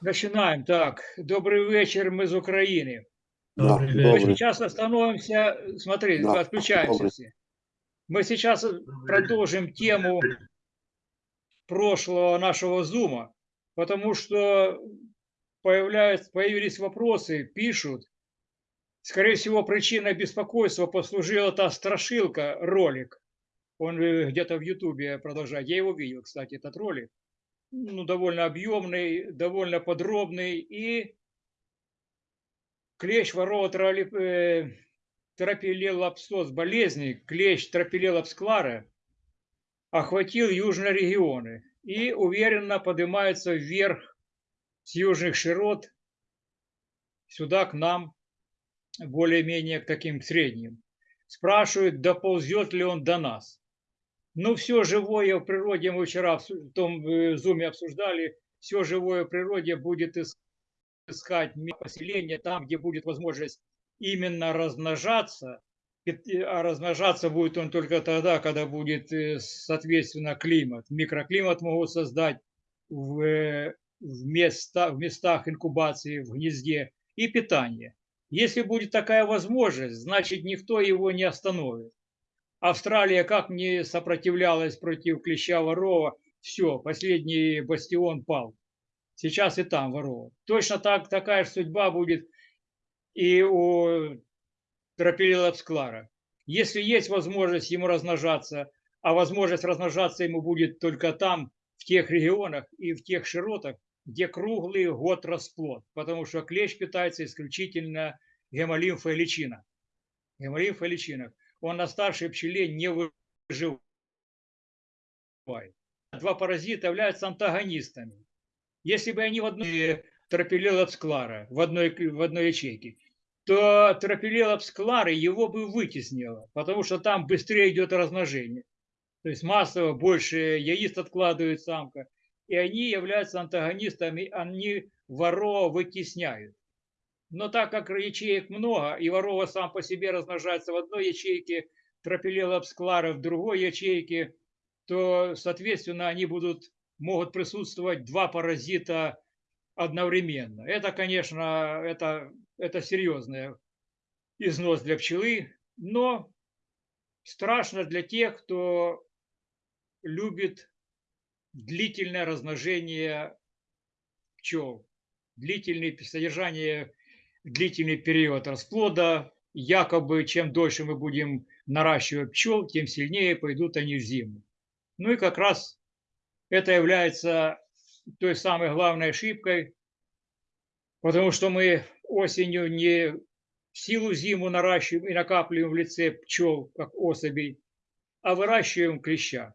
Начинаем. Так, добрый вечер, мы из Украины. Да, Мы добрый. сейчас остановимся, смотри, Да, отключаемся добрый. все. Мы сейчас продолжим тему прошлого нашего зума, потому что появляются, появились вопросы, пишут. Скорее всего, причиной беспокойства послужила та страшилка, ролик. Он э, где-то в Ютубе продолжает. Я его видел, кстати, этот ролик. Ну, довольно объемный, довольно подробный. И клещ ворова трали- э, тропилелапсоз болезни, клещ тропилелапсклара охватил южные регионы и уверенно поднимается вверх с южных широт сюда к нам, более-менее к таким средним. Спрашивают, доползет ли он до нас. Ну, все живое в природе, мы вчера в том э, зуме обсуждали, все живое в природе будет ис- искать место поселения там, где будет возможность именно размножаться, э, а размножаться будет он только тогда, когда будет, э, соответственно, климат. Микроклимат могут создать в, в, места, в местах инкубации, в гнезде и питание. Если будет такая возможность, значит, никто его не остановит. Австралия как не сопротивлялась против клеща ворова, все, последний бастион пал. Сейчас и там ворова. Точно так, такая же судьба будет и у тропилелапсклара. Если есть возможность ему размножаться, а возможность размножаться ему будет только там, в тех регионах и в тех широтах, где круглый год расплод, потому что клещ питается исключительно гемолимфой личинок. Гемолимфой личинок. Он на старшей пчеле не выживает. Два паразита являются антагонистами. Если бы они в одной тропилелапсклара, в одной, в одной ячейке, то тропилелапсклары его бы вытеснило, потому что там быстрее идет размножение. То есть массово больше яиц откладывает самка, и они являются антагонистами, они ворова вытесняют. Но так как ячеек много, и ворова сам по себе размножается в одной ячейке, тропилелапсклара в другой ячейке, то, соответственно, они будут, могут присутствовать два паразита одновременно. Это, конечно, это, это серьезный износ для пчелы, но страшно для тех, кто любит длительное размножение пчел, длительное содержание, длительный период расплода. Якобы, чем дольше мы будем наращивать пчел, тем сильнее пойдут они в зиму. Ну и как раз это является той самой главной ошибкой, потому что мы осенью не силу зиму наращиваем и накапливаем в лице пчел, как особей, а выращиваем клеща.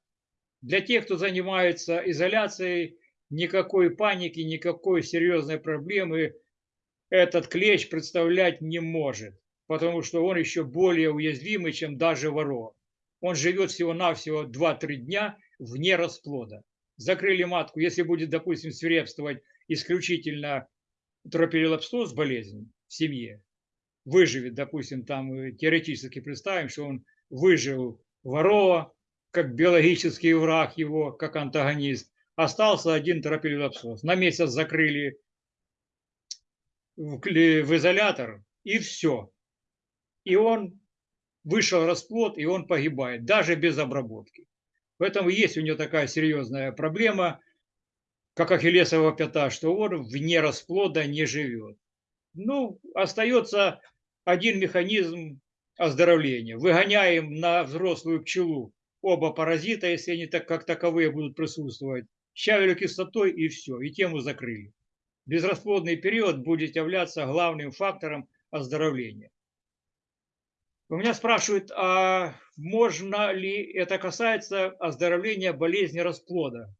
Для тех, кто занимается изоляцией, никакой паники, никакой серьезной проблемы этот клещ представлять не может, потому что он еще более уязвимый, чем даже ворова. Он живет всего-навсего 2-3 дня вне расплода. Закрыли матку, если будет, допустим, свирепствовать исключительно тропилелапстоз болезнь в семье, выживет, допустим, там э, теоретически представим, что он выжил ворова, как биологический враг его, как антагонист, остался один тропилелапсоз. На месяц закрыли в, в изолятор, и все. И он вышел расплод, и он погибает, даже без обработки. Поэтому есть у него такая серьезная проблема, как ахиллесова пята, что он вне расплода не живет. Ну, остается один механизм оздоровления. Выгоняем на взрослую пчелу оба паразита, если они так, как таковые будут присутствовать, щавелю кислотой и все, и тему закрыли. Безрасплодный период будет являться главным фактором оздоровления. У меня спрашивают, а можно ли это касается оздоровления болезни расплода?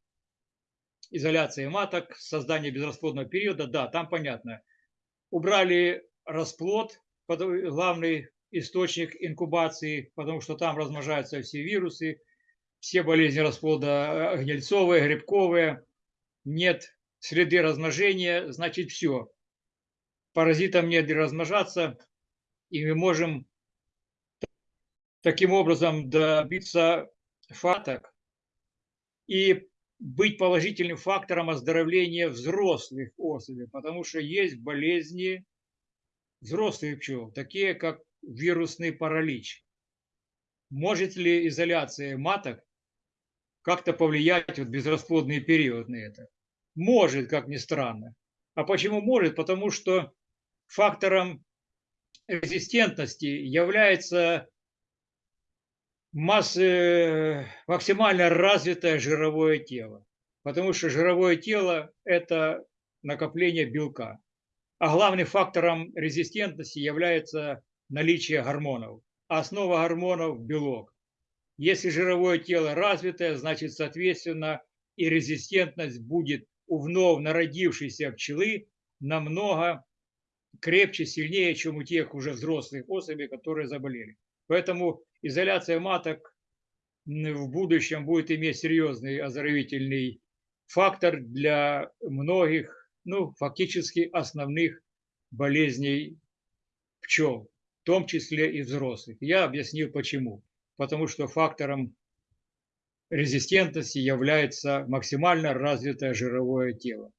Изоляции маток, создания безрасплодного периода, да, там понятно. Убрали расплод, главный источник инкубации, потому что там размножаются все вирусы, все болезни расплода э, гнильцовые, грибковые, нет среды размножения, значит все. паразитам негде размножаться, и мы можем таким образом добиться фаток и быть положительным фактором оздоровления взрослых особей, потому что есть болезни взрослых пчел, такие как вирусный паралич. Может ли изоляция маток как-то повлиять в безрасплодный период на это? Может, как ни странно. А почему может? Потому что фактором резистентности является массы, максимально развитое жировое тело. Потому что жировое тело – это накопление белка. А главным фактором резистентности является наличие гормонов. Основа гормонов – белок. Если жировое тело развитое, значит, соответственно, и резистентность будет у вновь народившейся пчелы намного крепче, сильнее, чем у тех уже взрослых особей, которые заболели. Поэтому изоляция маток в будущем будет иметь серьезный оздоровительный фактор для многих, ну, фактически основных болезней пчел, в том числе и взрослых. Я объяснил почему. Потому что фактором резистентности является максимально развитое жировое тело.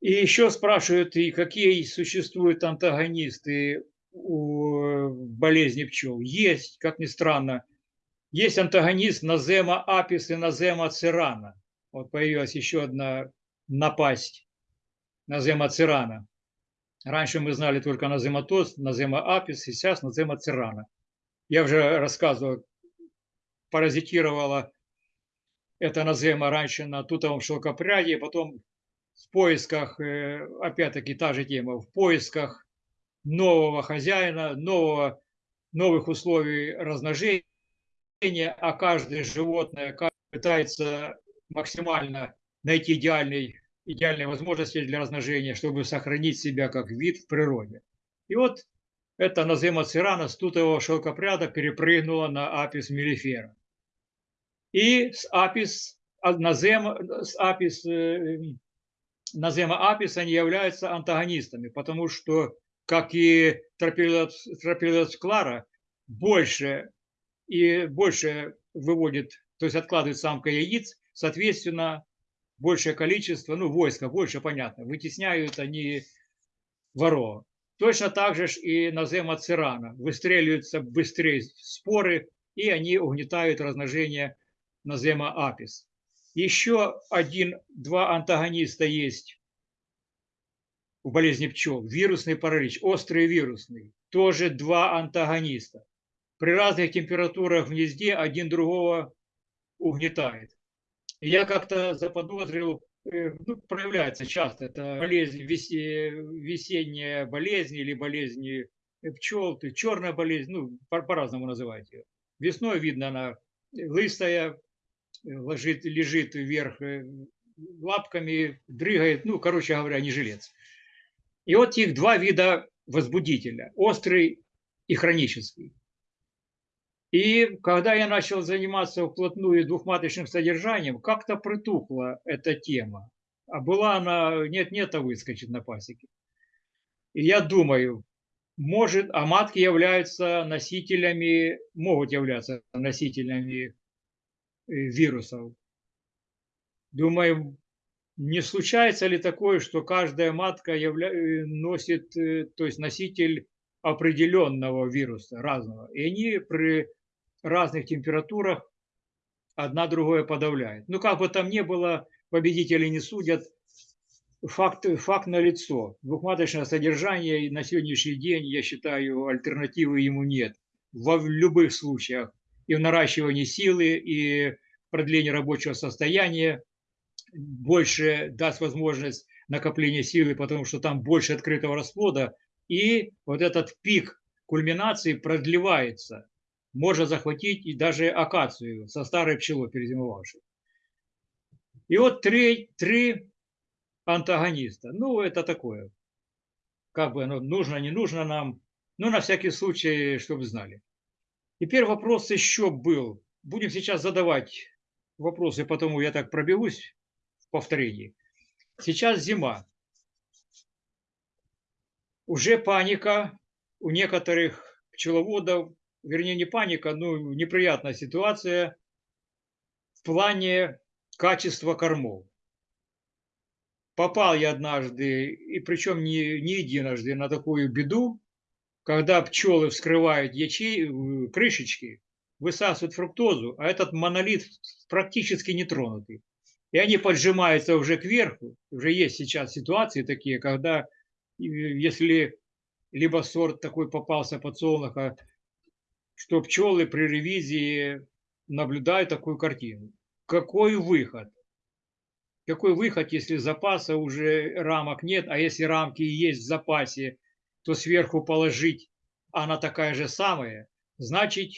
И еще спрашивают, и какие существуют антагонисты у болезни пчел. Есть, как ни странно, есть антагонист назема апис и назема цирана. Вот появилась еще одна напасть назема цирана. Раньше мы знали только назематоз, назема апис, сейчас назема цирана. Я уже рассказывал, паразитировала эта назема раньше на тутовом шелкопряде, потом в поисках, э, опять-таки та же тема, в поисках нового хозяина, нового, новых условий размножения, а каждое животное пытается максимально найти идеальный, идеальные возможности для размножения, чтобы сохранить себя как вид в природе. И вот эта назема цирана с тутового шелкопряда перепрыгнула на апис мелифера. И с апис, назема, с апис, э, назема апис они являются антагонистами, потому что как и тропилец Клара, больше и больше выводит, то есть откладывает самка яиц, соответственно, большее количество, ну, войска больше, понятно, вытесняют они воров. Точно так же и на зема цирана. Выстреливаются быстрее споры, и они угнетают размножение назема апис. Еще один, два антагониста есть в болезни пчел. Вирусный паралич, острый вирусный. Тоже два антагониста. При разных температурах в гнезде один другого угнетает. Я как-то заподозрил, э, ну, проявляется часто, это болезнь, весенняя болезнь или болезнь пчел, черная болезнь, ну, по-разному называть ее. Весной видно она лыстая, ложит, лежит вверх э, лапками, дрыгает, ну, короче говоря, не жилец. И вот их два вида возбудителя – острый и хронический. И когда я начал заниматься вплотную двухматочным содержанием, как-то притухла эта тема. А была она нет-нет, а выскочит на пасеке. И я думаю, может, а матки являются носителями, могут являться носителями э, вирусов. Думаю, не случается ли такое, что каждая матка явля... Э, носит, э, то есть носитель определенного вируса, разного, и они при разных температурах одна другое подавляет. Ну, как бы там ни было, победители не судят, факт, факт лицо. Двухматочное содержание на сегодняшний день, я считаю, альтернативы ему нет. Во любых случаях. И в наращивании силы, и продлении рабочего состояния – больше даст возможность накопления силы, потому что там больше открытого расплода, и вот этот пик кульминации продлевается. Можно захватить и даже акацию со старой пчелой перезимовавшей. И вот три, три антагониста. Ну, это такое. Как бы оно нужно, не нужно нам. Ну, на всякий случай, чтобы знали. Теперь вопрос еще был. Будем сейчас задавать вопросы, потому я так пробегусь повторении. Сейчас зима. уже паника у некоторых пчеловодов, вернее не паника, ну неприятная ситуация в плане качества кормов. Попал я однажды, и причем не, не единожды, на такую беду, когда пчелы вскрывают ячей, э, крышечки, высасывают фруктозу, а этот монолит практически не тронутый. И они поджимаются уже кверху. Уже есть сейчас ситуации такие, когда э, если либо сорт такой попался подсолнуха, что пчелы при ревизии наблюдают такую картину. Какой выход? Какой выход, если запаса уже рамок нет, а если рамки есть в запасе, то сверху положить, она такая же самая, значит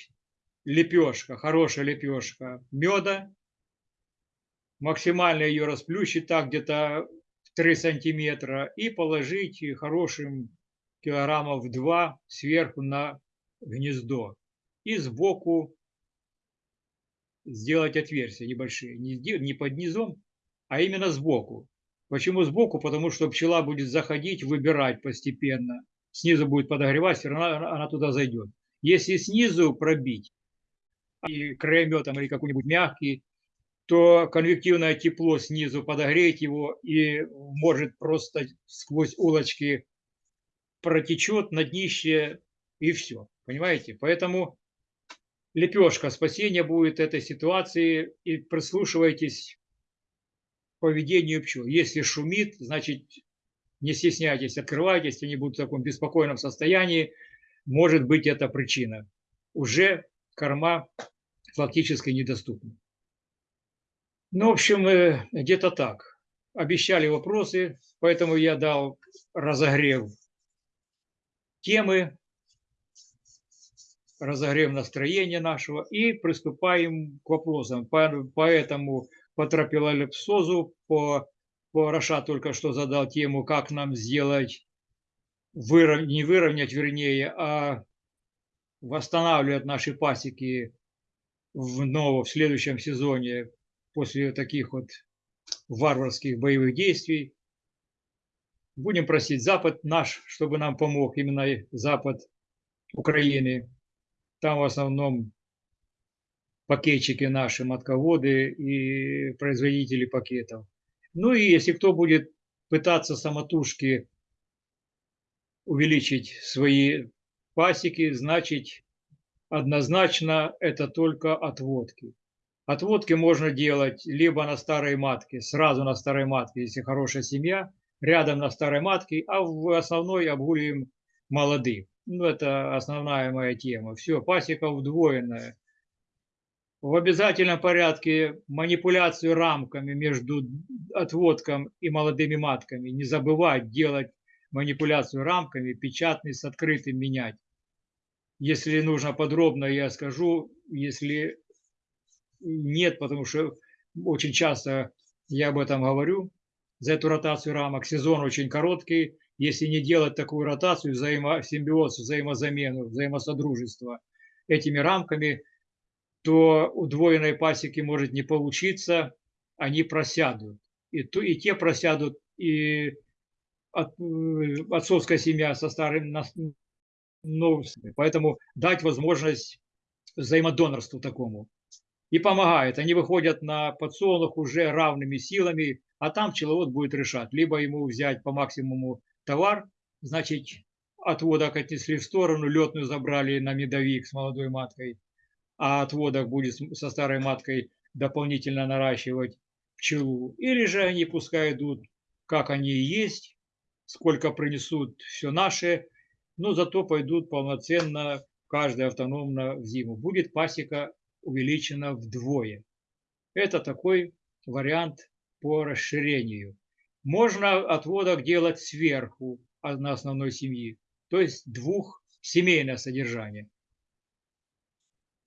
лепешка, хорошая лепешка меда, максимально ее расплющить так где-то 3 сантиметра и положить хорошим килограммов 2 сверху на гнездо. И сбоку сделать отверстия небольшие, не, под низом, а именно сбоку. Почему сбоку? Потому что пчела будет заходить, выбирать постепенно. Снизу будет подогревать, все равно она туда зайдет. Если снизу пробить, и краеметом или какой-нибудь мягкий, то конвективное тепло снизу подогреть его и может просто сквозь улочки протечет на днище и все. Понимаете? Поэтому лепешка спасения будет этой ситуации и прислушивайтесь к поведению пчел. Если шумит, значит не стесняйтесь, открывайтесь, они будут в таком беспокойном состоянии. Может быть это причина. Уже корма фактически недоступна. Ну, в общем, э, где-то так. Обещали вопросы, поэтому я дал разогрев темы, разогрев настроения нашего и приступаем к вопросам. Поэтому по тропилолепсозу, по, по Раша только что задал тему, как нам сделать, выров, не выровнять, вернее, а восстанавливать наши пасеки в новом, в следующем сезоне после таких вот варварских боевых действий. Будем просить Запад наш, чтобы нам помог, именно Запад Украины. Там в основном пакетчики наши, матководы и производители пакетов. Ну и если кто будет пытаться самотужки увеличить свои пасеки, значит однозначно это только отводки. Отводки можно делать либо на старой матке, сразу на старой матке, если хорошая семья, рядом на старой матке, а в основной обгуливаем молодых. Ну, это основная моя тема. Все, пасека удвоенная. В обязательном порядке манипуляцию рамками между отводком и молодыми матками. Не забывать делать манипуляцию рамками, печатный с открытым менять. Если нужно подробно, я скажу. Если нет, потому что очень часто я об этом говорю, за эту ротацию рамок. Сезон очень короткий. Если не делать такую ротацию, взаимосимбиоз, взаимозамену, взаимосодружество этими рамками, то удвоенной пасеки может не получиться, они просядут. И, то, и те просядут, и от, э, отцовская семья со старым новым. Поэтому дать возможность взаимодонорству такому и помогает. Они выходят на подсолнух уже равными силами, а там пчеловод будет решать. Либо ему взять по максимуму товар, значит, отводок отнесли в сторону, летную забрали на медовик с молодой маткой, а отводок будет со старой маткой дополнительно наращивать пчелу. Или же они пускай идут, как они и есть, сколько принесут все наше, но зато пойдут полноценно, каждый автономно в зиму. Будет пасека увеличена вдвое. Это такой вариант по расширению. Можно отводок делать сверху на основной семьи, то есть двух семейное содержание.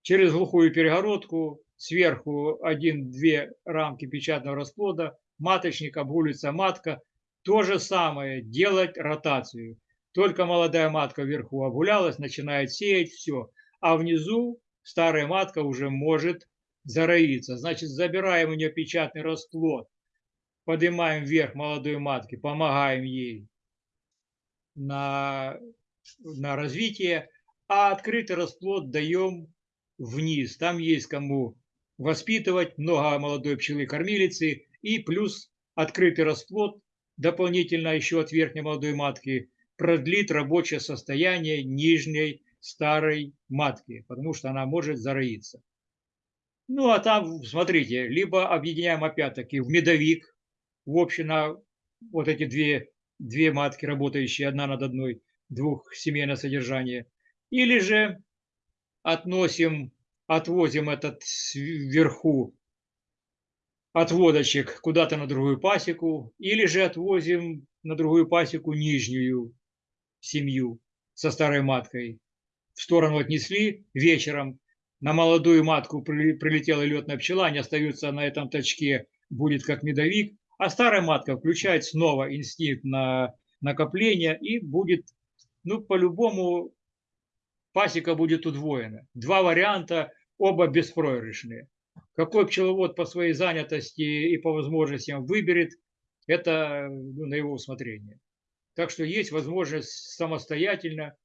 Через глухую перегородку сверху один-две рамки печатного расплода, маточник, обгулится матка. То же самое, делать ротацию. Только молодая матка вверху обгулялась, начинает сеять, все. А внизу старая матка уже может зароиться. Значит, забираем у нее печатный расплод, поднимаем вверх молодой матки, помогаем ей на, на развитие, а открытый расплод даем вниз. Там есть кому воспитывать, много молодой пчелы-кормилицы и плюс открытый расплод дополнительно еще от верхней молодой матки продлит рабочее состояние нижней старой матки, потому что она может зароиться. Ну, а там, смотрите, либо объединяем опять-таки в медовик, в общем, на вот эти две, две матки, работающие одна над одной, двух семейное содержание, или же относим, отвозим этот вверху отводочек куда-то на другую пасеку, или же отвозим на другую пасеку нижнюю семью со старой маткой. В сторону отнесли вечером, на молодую матку прилетела летная пчела, они остаются на этом точке, будет как медовик, а старая матка включает снова инстинкт на накопление и будет, ну, по-любому пасека будет удвоена. Два варианта, оба беспроигрышные. Какой пчеловод по своей занятости и по возможностям выберет, это ну, на его усмотрение. Так что есть возможность самостоятельно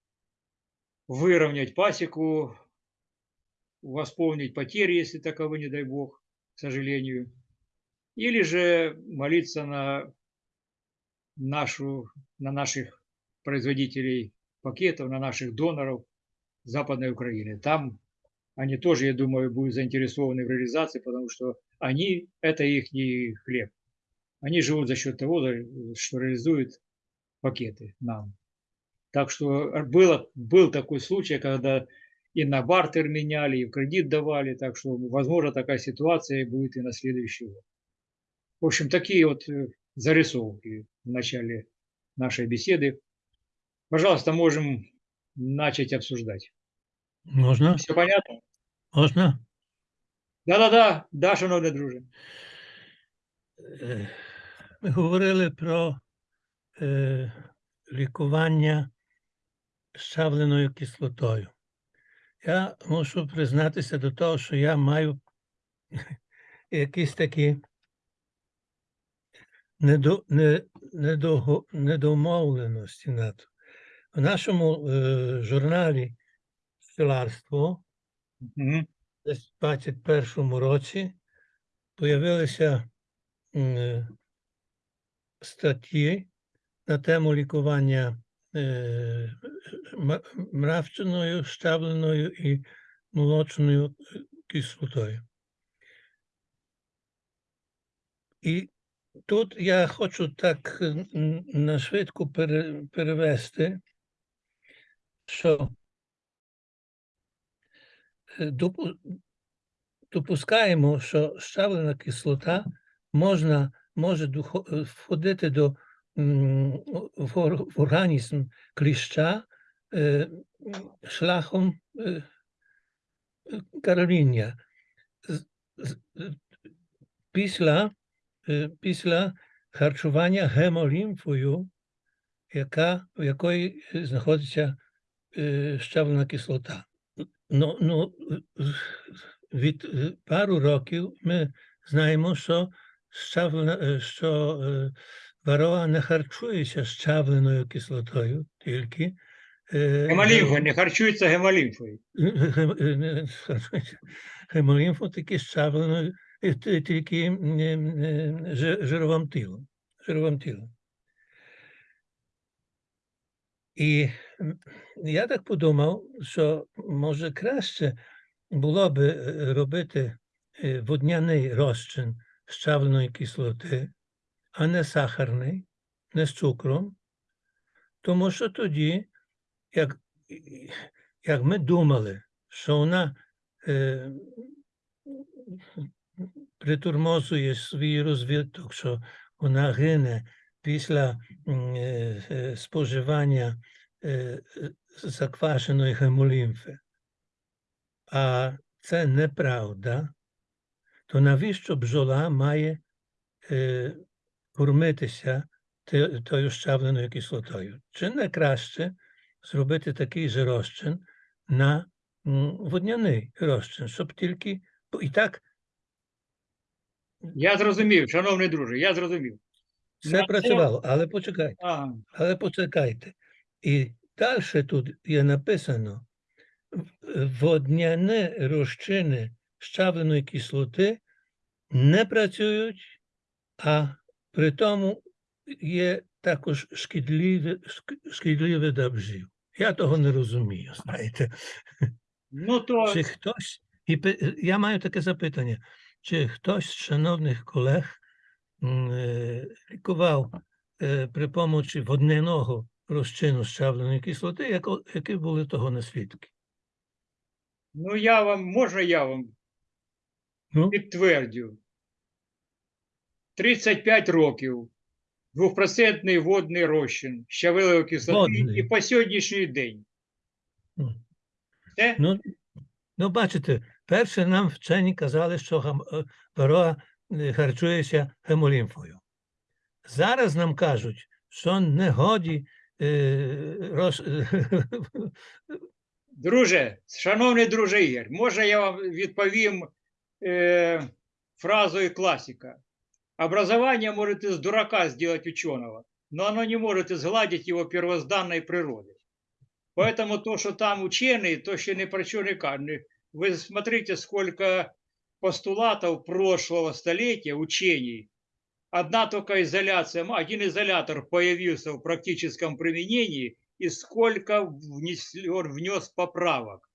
выровнять пасеку, восполнить потери, если таковы, не дай бог, к сожалению. Или же молиться на, нашу, на наших производителей пакетов, на наших доноров Западной Украины. Там они тоже, я думаю, будут заинтересованы в реализации, потому что они, это их хлеб. Они живут за счет того, что реализуют пакеты нам. Так что было, был такой случай, когда и на бартер меняли, и в кредит давали, так что, возможно, такая ситуация будет и на следующий год. В общем, такие вот э, зарисовки в начале нашей беседы. Пожалуйста, можем начать обсуждать. Можна? Все понятно? Можна? Да-да-да, да, шановний друже. Ми говорили про е, лікування щавленою кислотою. Я мушу признатися до того, що я маю якісь такі недо, не, недого, недомовленості на то. В нашому е, журналі Мгм. десь в 21-му році появилися е, статті на тему лікування е, мравчиною, щавленою і молочною кислотою. І Тут я хочу так е, на швидку перевести, що е, допускаємо, що щавлена кислота можна, може е, входити до в організм кліща шляхом кароління. Після після харчування гемолімфою, яка, в якої е, знаходиться е, щавлена кислота. Ну, ну, е, від е, пару років ми знаємо, що, щавлена, е, що е, варова не харчується щавленою кислотою, тільки е, Гемолімфа, не харчується гемолімфою. гем- е, не харчується щавленою, е, тільки м, е, е, жи- жировим тілом. Жировим тілом. І м, я так подумав, що може краще було би е, робити е, водняний розчин щавленої кислоти, а не сахарний, не з цукром, тому що тоді, як, і- як ми думали, що вона е, притурмозує свій розвиток, що вона гине після м, е, е, споживання е, е, заквашеної гемолімфи. А це неправда, то навіщо бджола має е, кормитися те- тою щавленою кислотою? Чи не краще зробити такий же розчин на м, водняний розчин, щоб тільки бо і так Я зрозумів, шановний друже, я зрозумів. все На це- працювало, але почекайте. А, Але почекайте. І далі тут є написано, «В- водняне розчини щавленої кислоти не працюють, а при тому є також шкідливі, шк- шкідливі для бджіл. Я того не розумію, знаєте. Ну, то Чи хтось, і я маю таке запитання, чи хтось з шановних колег е, лікував е, при помочі водняного розчину щавленої кислоти, які були того не свідки? ну я вам, можна я вам Ну, підтвердю. 35 років. Двохпроцентний водний розчин щавелевої кислоти Водний. і по сьогоднішній день. ну, ну, ну, бачите, перше нам вчені казали, що гам- е, ворога е, харчується гемолімфою. Зараз нам кажуть, що не годі е, роз... Друже, шановний друже Ігор, може я вам відповім е, фразою классика. Образование может из дурака сделать ученого, но оно не может изгладить его первозданной природы. Поэтому то, что там ученые, то ще не про що не кажуть. Вы смотрите, сколько постулатов прошлого столетия, учений. Одна только изоляция, один изолятор появился в практическом применении, и сколько внес, он внес поправок.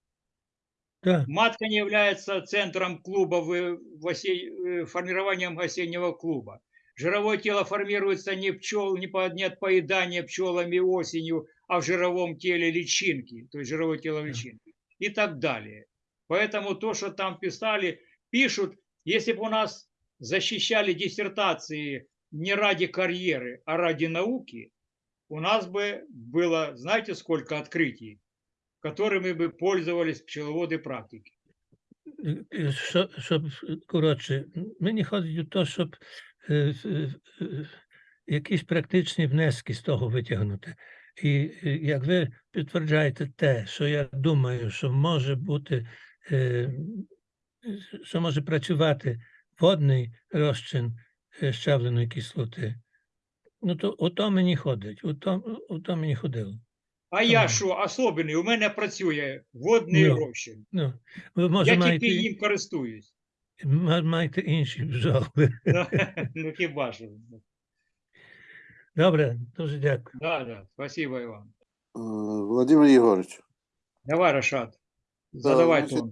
Так, Матка не является центром клуба, в, в осе- э, формированием осеннего клуба. Жировое тело формируется не, пчел, не, по, не от поедания пчелами осенью, а в жировом теле личинки, то есть жировое тело личинки и так далее. Поэтому то, что там писали, пишут, если бы у нас защищали диссертации не ради карьеры, а ради науки, у нас бы было, знаете, сколько открытий, которыми бы пользовались пчеловоды практики. е, е, що- щоб, е, коротше, м- мені ходить у те, щоб е, е, е, якісь практичні внески з того витягнути. І е, як ви підтверджаєте те, що я думаю, що може бути, е, що може працювати водний розчин е, щавленої кислоти, ну то ото мені ходить, ото, ото мені ходило. А я що, особливий, у мене працює водний Ну. розчин. Ну, ви може Я маєте, тільки їм користуюсь. ма- маєте інші бджоли. Ну, Ну хіба що. Добре, дуже дякую. Да, да, спасибо, Іван. Э, Владимир Егорович, Давай, Рашат, Да, задавай значит,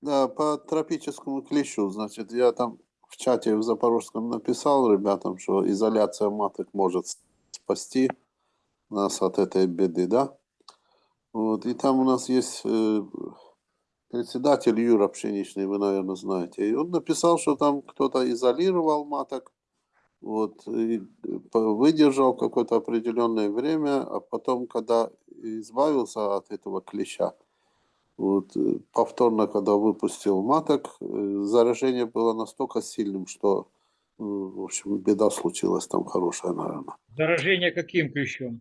да, по тропическому клещу, значит, я там в чате в Запорожском написал ребятам, что изоляция маток может спасти нас от этой беды, да? Вот, и там у нас есть э, председатель Юра Пшеничный, вы, наверное, знаете. И он написал, что там кто-то изолировал маток, вот, и по- выдержал какое-то определенное время, а потом, когда избавился от этого клеща, вот, э, повторно, когда выпустил маток, э, заражение было настолько сильным, что, э, в общем, беда случилась там хорошая, наверное. Заражение каким клещом?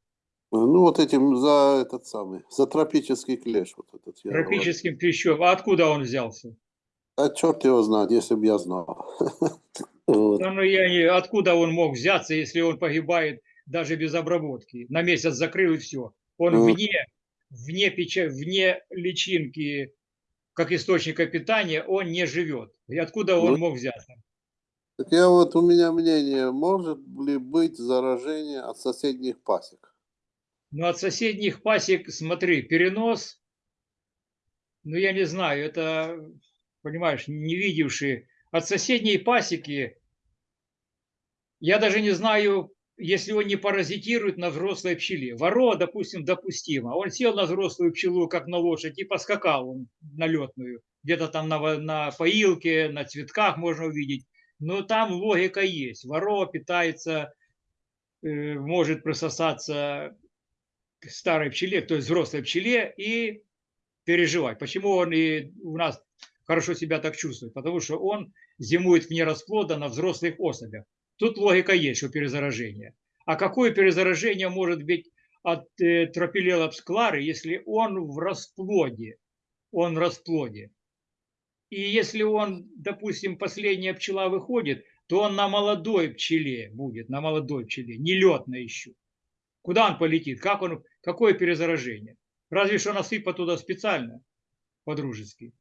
Ну, вот этим за этот самый, за тропический клещ вот этот. я говорю. Тропическим клещом. А откуда он взялся? А черт его знает, если бы я знал. Вот. Ну я не... Откуда он мог взяться, если он погибает даже без обработки? На месяц закрыл и все. Он Ну. вне, вне, печа... вне личинки, как источника питания, он не живет. И откуда он Ну. мог взяться? Так я вот, у меня мнение, может ли быть заражение от соседних пасек? Ну, от соседних пасек, смотри, перенос, ну, я не знаю, это, понимаешь, не видевшие. От соседней пасеки, я даже не знаю, если он не паразитирует на взрослой пчеле. Воро, допустим, допустимо. Он сел на взрослую пчелу, как на лошадь, и поскакал он на летную. Где-то там на, на поилке, на цветках можно увидеть. Но там логика есть. Воро питается, э, может присосаться к старой пчеле, то есть взрослой пчеле, и переживать. Почему он и у нас хорошо себя так чувствует? Потому что он зимует вне расплода на взрослых особях. Тут логика есть, что перезаражение. А какое перезаражение может быть от э, тропилелапс клары, если он в расплоде? Он в расплоде. И если он, допустим, последняя пчела выходит, то он на молодой пчеле будет, на молодой пчеле, не летно еще. Куда он полетит? Как он Какое перезаражение? Разве что насыпать туда специально, по-дружески.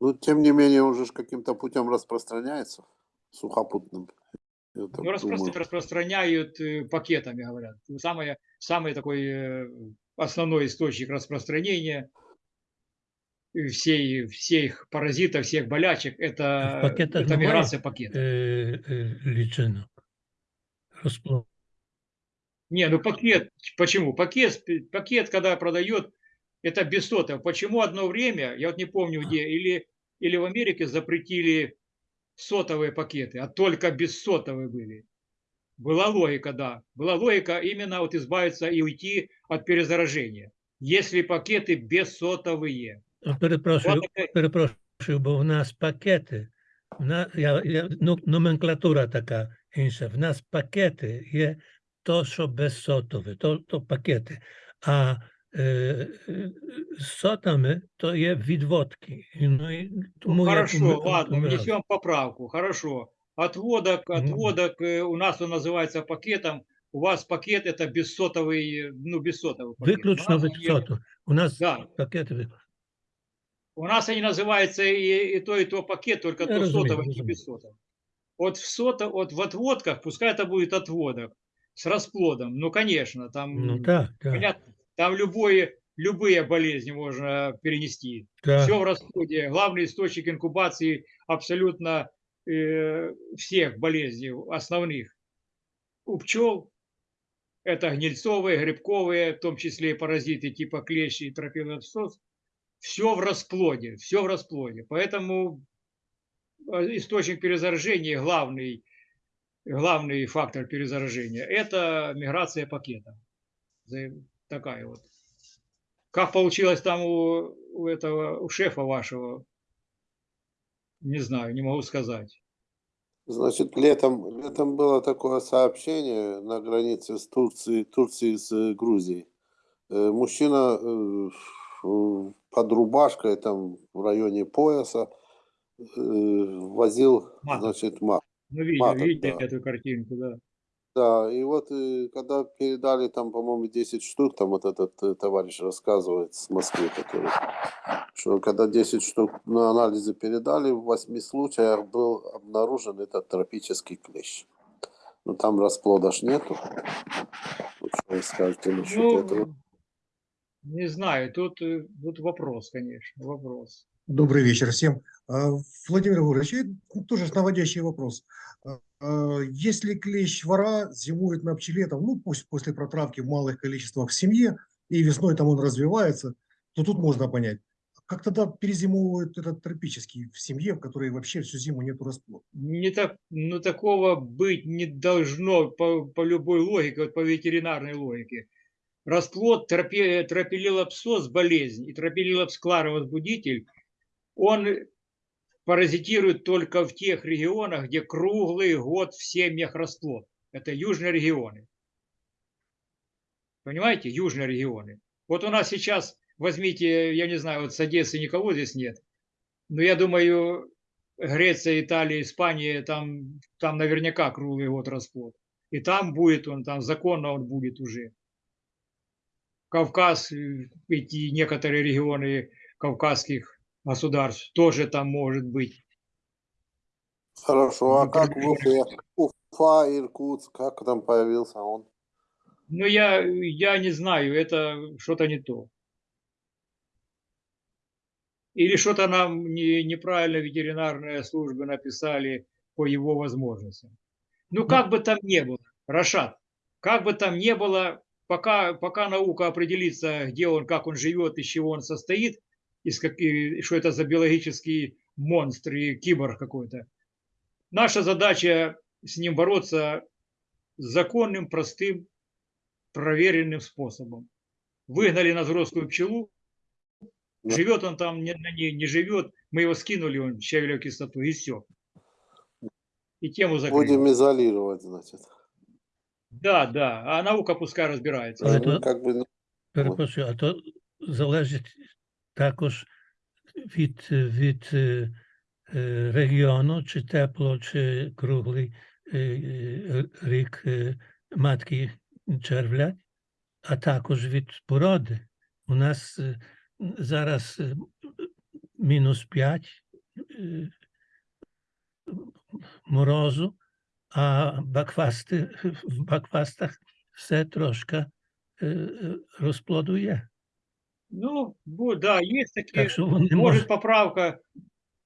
Ну, тем не менее, он же каким-то путем распространяется, сухопутным. Ну, распро- думаю. распространяют э, пакетами, говорят. Самое, самый такой э, основной источник распространения э, всей, всех паразитов, всех болячек, это, пакетах это миграция пакета. Е, лічинок. Розплод. Не, ну пакет, почему? Пакет, пакет, когда продает, это без сотов. Почему одно время, я вот не помню где, или, или в Америке запретили сотовые пакеты, а только бессотовые были. Была логика, да. Была логика именно вот избавиться и уйти от перезаражения. Если пакеты бессотовые. Перепрошую, Вот таке- перепрошую, бо в нас пакети, в на, я, я, ну, номенклатура така інша. В нас пакети є то, що безсотове, то, то пакети. А е, е, з сотами то є відводки. І, Ну, і, тому я Хорошо, поми- ладно, помирався. внесем поправку. Хорошо. Отводок, Мгм. отводок э, у нас он называется пакетом. У вас пакет это бессотовый, ну, бессотовый пакет. Виключно у, нас від они, соту. У нас Да. пакети виключно. у нас они называются и, и то, и то пакет, только Я то разумею, сотовый, не разумею. бессотовый. Вот в, сото, вот в отводках, пускай это будет отводок с расплодом. Ну, конечно, там, Ну так, так, понятно, там любое, любые болезни можно перенести. так. Все в расходе. Главный источник инкубации абсолютно э, всех болезней основных. У пчел это гнильцовые, грибковые, в том числе и паразиты типа клещи и тропилопсоз. Все в расплоде, все в расплоде. Поэтому э, источник перезаражения, главный, главный фактор перезаражения, это миграция пакета. Такая вот. Как получилось там у, у этого, у шефа вашего, не знаю, не могу сказать. Значит, летом, летом было такое сообщение на границе с Турцией, Турции с э, Грузией. Э, Мужчина э, под рубашкой, там в районе пояса, возил, Маток. значит, мат. Ну, видел, Маток, видел да. эту картинку, да. Да, и вот э, когда передали там, по-моему, 10 штук, там вот этот э, товарищ рассказывает с Москвы, который, что когда 10 штук на анализы передали, в 8 случаях был обнаружен этот тропический клещ. Но там расплода ж нету. Вот что вы скажете насчет этого? Ну, не знаю, тут, э, тут вопрос, конечно, вопрос. Добрый вечер всем. А, Владимир и тоже наводящий вопрос. А, а, Если клещ вора зимует на пчеле, там, ну пусть после протравки в малых количествах в семье, и весной там он развивается, то тут можно понять. Как тогда перезимовывают этот тропический в семье, в которой вообще всю зиму нету расплода? Не так, ну, такого быть не должно по, по любой логике, вот по ветеринарной логике. Расплод тропи, тропилилопсоз болезнь и тропилилопскларовозбудитель, он паразитирует только в тех регионах, где круглый год в семьях расплод. Это южные регионы. Понимаете, южные регионы. Вот у нас сейчас, возьмите, я не знаю, вот с Одессы никого здесь нет, но я думаю, Греция, Италия, Испания, там, там наверняка круглый год расплод. И там будет он, там законно он будет уже. Кавказ, э, эти некоторые регионы кавказских государств тоже там может быть. Хорошо, а Ну, как в. Уфе? Уфа, Иркутск, как там появился он? Но я, я не знаю, это что-то не то. Или что-то нам не, неправильно ветеринарные службы написали по его возможностям. Ну, как бы там ни было, Рашат, как бы там ни было, пока, пока наука определится, где он, как он живет, из чего он состоит, из каких, что это за биологический монстр и киборг какой-то, наша задача с ним бороться законным, простым, проверенным способом. Выгнали на взрослую пчелу, Да. живет он там, не, на ней не живет, мы его скинули, он щавелевую кислоту, и все. И тему закрыли. Будем изолировать, значит. Да, да, а наука пускай разбирается. А Ну, это- Как бы, Перепрошую, а то залежить також від, від е, е, регіону, чи тепло, чи круглий е, е, рік е, матки червлять. а також від породи. У нас е, м, зараз е, мінус 5 е, морозу, а бакфасти, в бакфастах все трошки е, е, розплоду є. Ну, да, есть такие. Так що вони Может, можуть. поправка,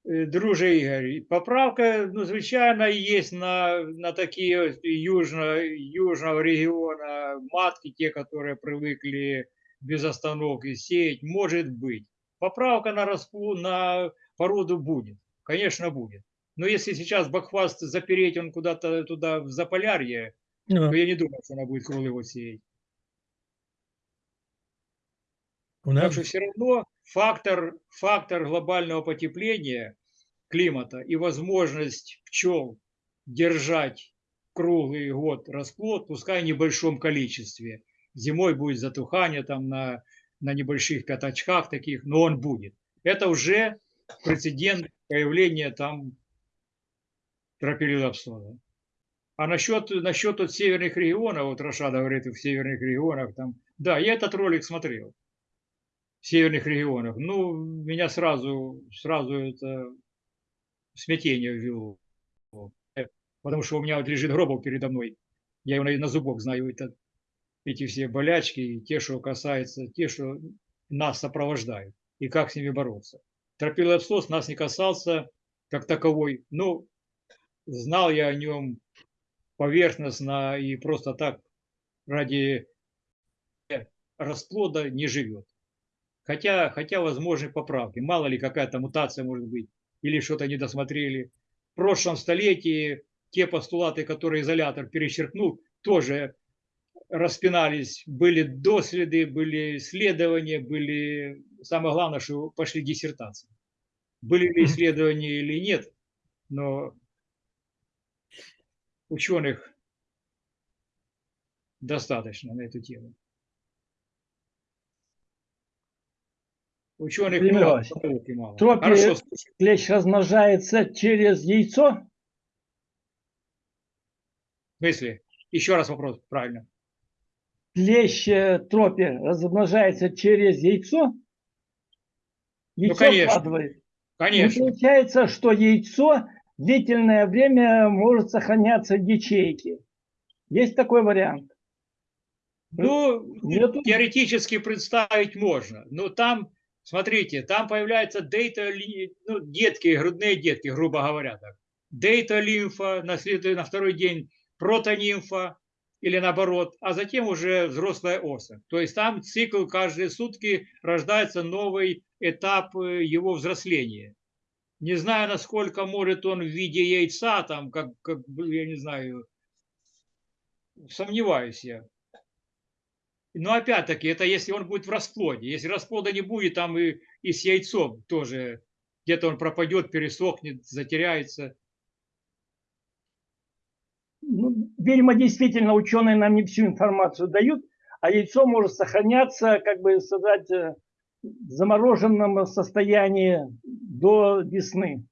э, друже Игорь, поправка, ну, звичайно, есть на, на такие южно, южного региона матки, те, которые привыкли без остановки сеять, может быть. Поправка на, расплу, на породу будет, конечно, будет. Но если сейчас бакфаст запереть он куда-то туда в Заполярье, Ну, то я не думаю, что она будет год сеять. У Так нас что все равно фактор, фактор глобального потепления климата и возможность пчел держать круглый год расплод, пускай в небольшом количестве. Зимой будет затухание там на, на небольших пятачках таких, но он будет. Это уже прецедент появления там тропилилапсода. А насчет, насчет вот северных регионов, вот Рашада говорит, в северных регионах там, да, я этот ролик смотрел северных регионах. Ну, меня сразу, сразу это смятение ввело. Потому что у меня вот лежит Гробов передо мной. Я его на, зубок знаю, это, эти все болячки, те, что касается, те, что нас сопровождают, и как с ними бороться. Тропилопсос нас не касался как таковой. Ну, знал я о нем поверхностно и просто так ради расплода не живет. Хотя, хотя возможны поправки. Мало ли какая-то мутация может быть. Или что-то не досмотрели. В прошлом столетии те постулаты, которые изолятор перечеркнул, тоже распинались. Были доследы, были исследования, были... Самое главное, что пошли диссертации. Были ли исследования или нет, но ученых достаточно на эту тему. Ученых много, мало. Хорошо. Клещ размножается через яйцо? В смысле? Еще раз вопрос, правильно. Клещ э, тропи размножается через яйцо? Яйцо конечно. вкладывает. И Конечно. получается, что яйцо длительное время может сохраняться в ячейке. Есть такой вариант? Ну, Нету? теоретически представить можно. Но там, смотрите, там появляются дейта, ну, детки, грудные детки, грубо говоря. Так. Дейта-лимфа, на, след- на второй день протонимфа или наоборот, а затем уже взрослая особь. То есть там цикл каждые сутки рождается новый этап э, его взросления. Не знаю, насколько может он в виде яйца, там, как, как я не знаю, сомневаюсь я. Но опять-таки, это если он будет в расплоде. Если расплода не будет, там и, и с яйцом тоже где-то он пропадет, пересохнет, затеряется. Ну, видимо, действительно ученые нам не всю информацию дают, а яйцо может сохраняться, как бы сказать, э, в замороженном состоянии до весны.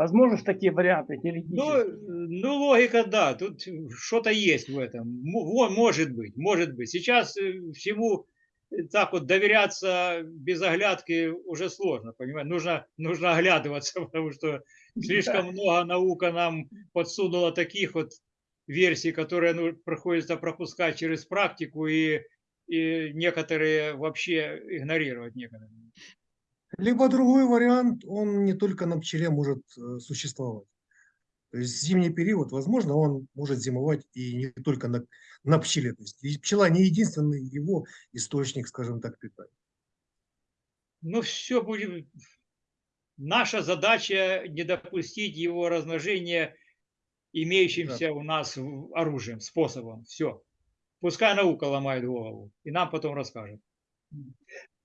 Возможно такие варианты Ну, теоретически? ну, логика, да, тут что-то есть в этом. Может быть, может быть. Сейчас э, всему э, так вот доверяться без оглядки уже сложно, понимаешь? Нужно, нужно оглядываться, потому что слишком много наука нам подсунула таких вот версий, которые ну, приходится пропускать через практику и, и некоторые вообще игнорировать некоторые. Либо другой вариант, он не только на пчеле может э, существовать. То есть зимний период, возможно, он может зимовать и не только на, на пчеле. То есть пчела не единственный его источник, скажем так, питания. Ну, все будет... Наша задача не допустить его размножения имеющимся у нас оружием, способом. Все. Пускай наука ломает голову, и нам потом расскажет.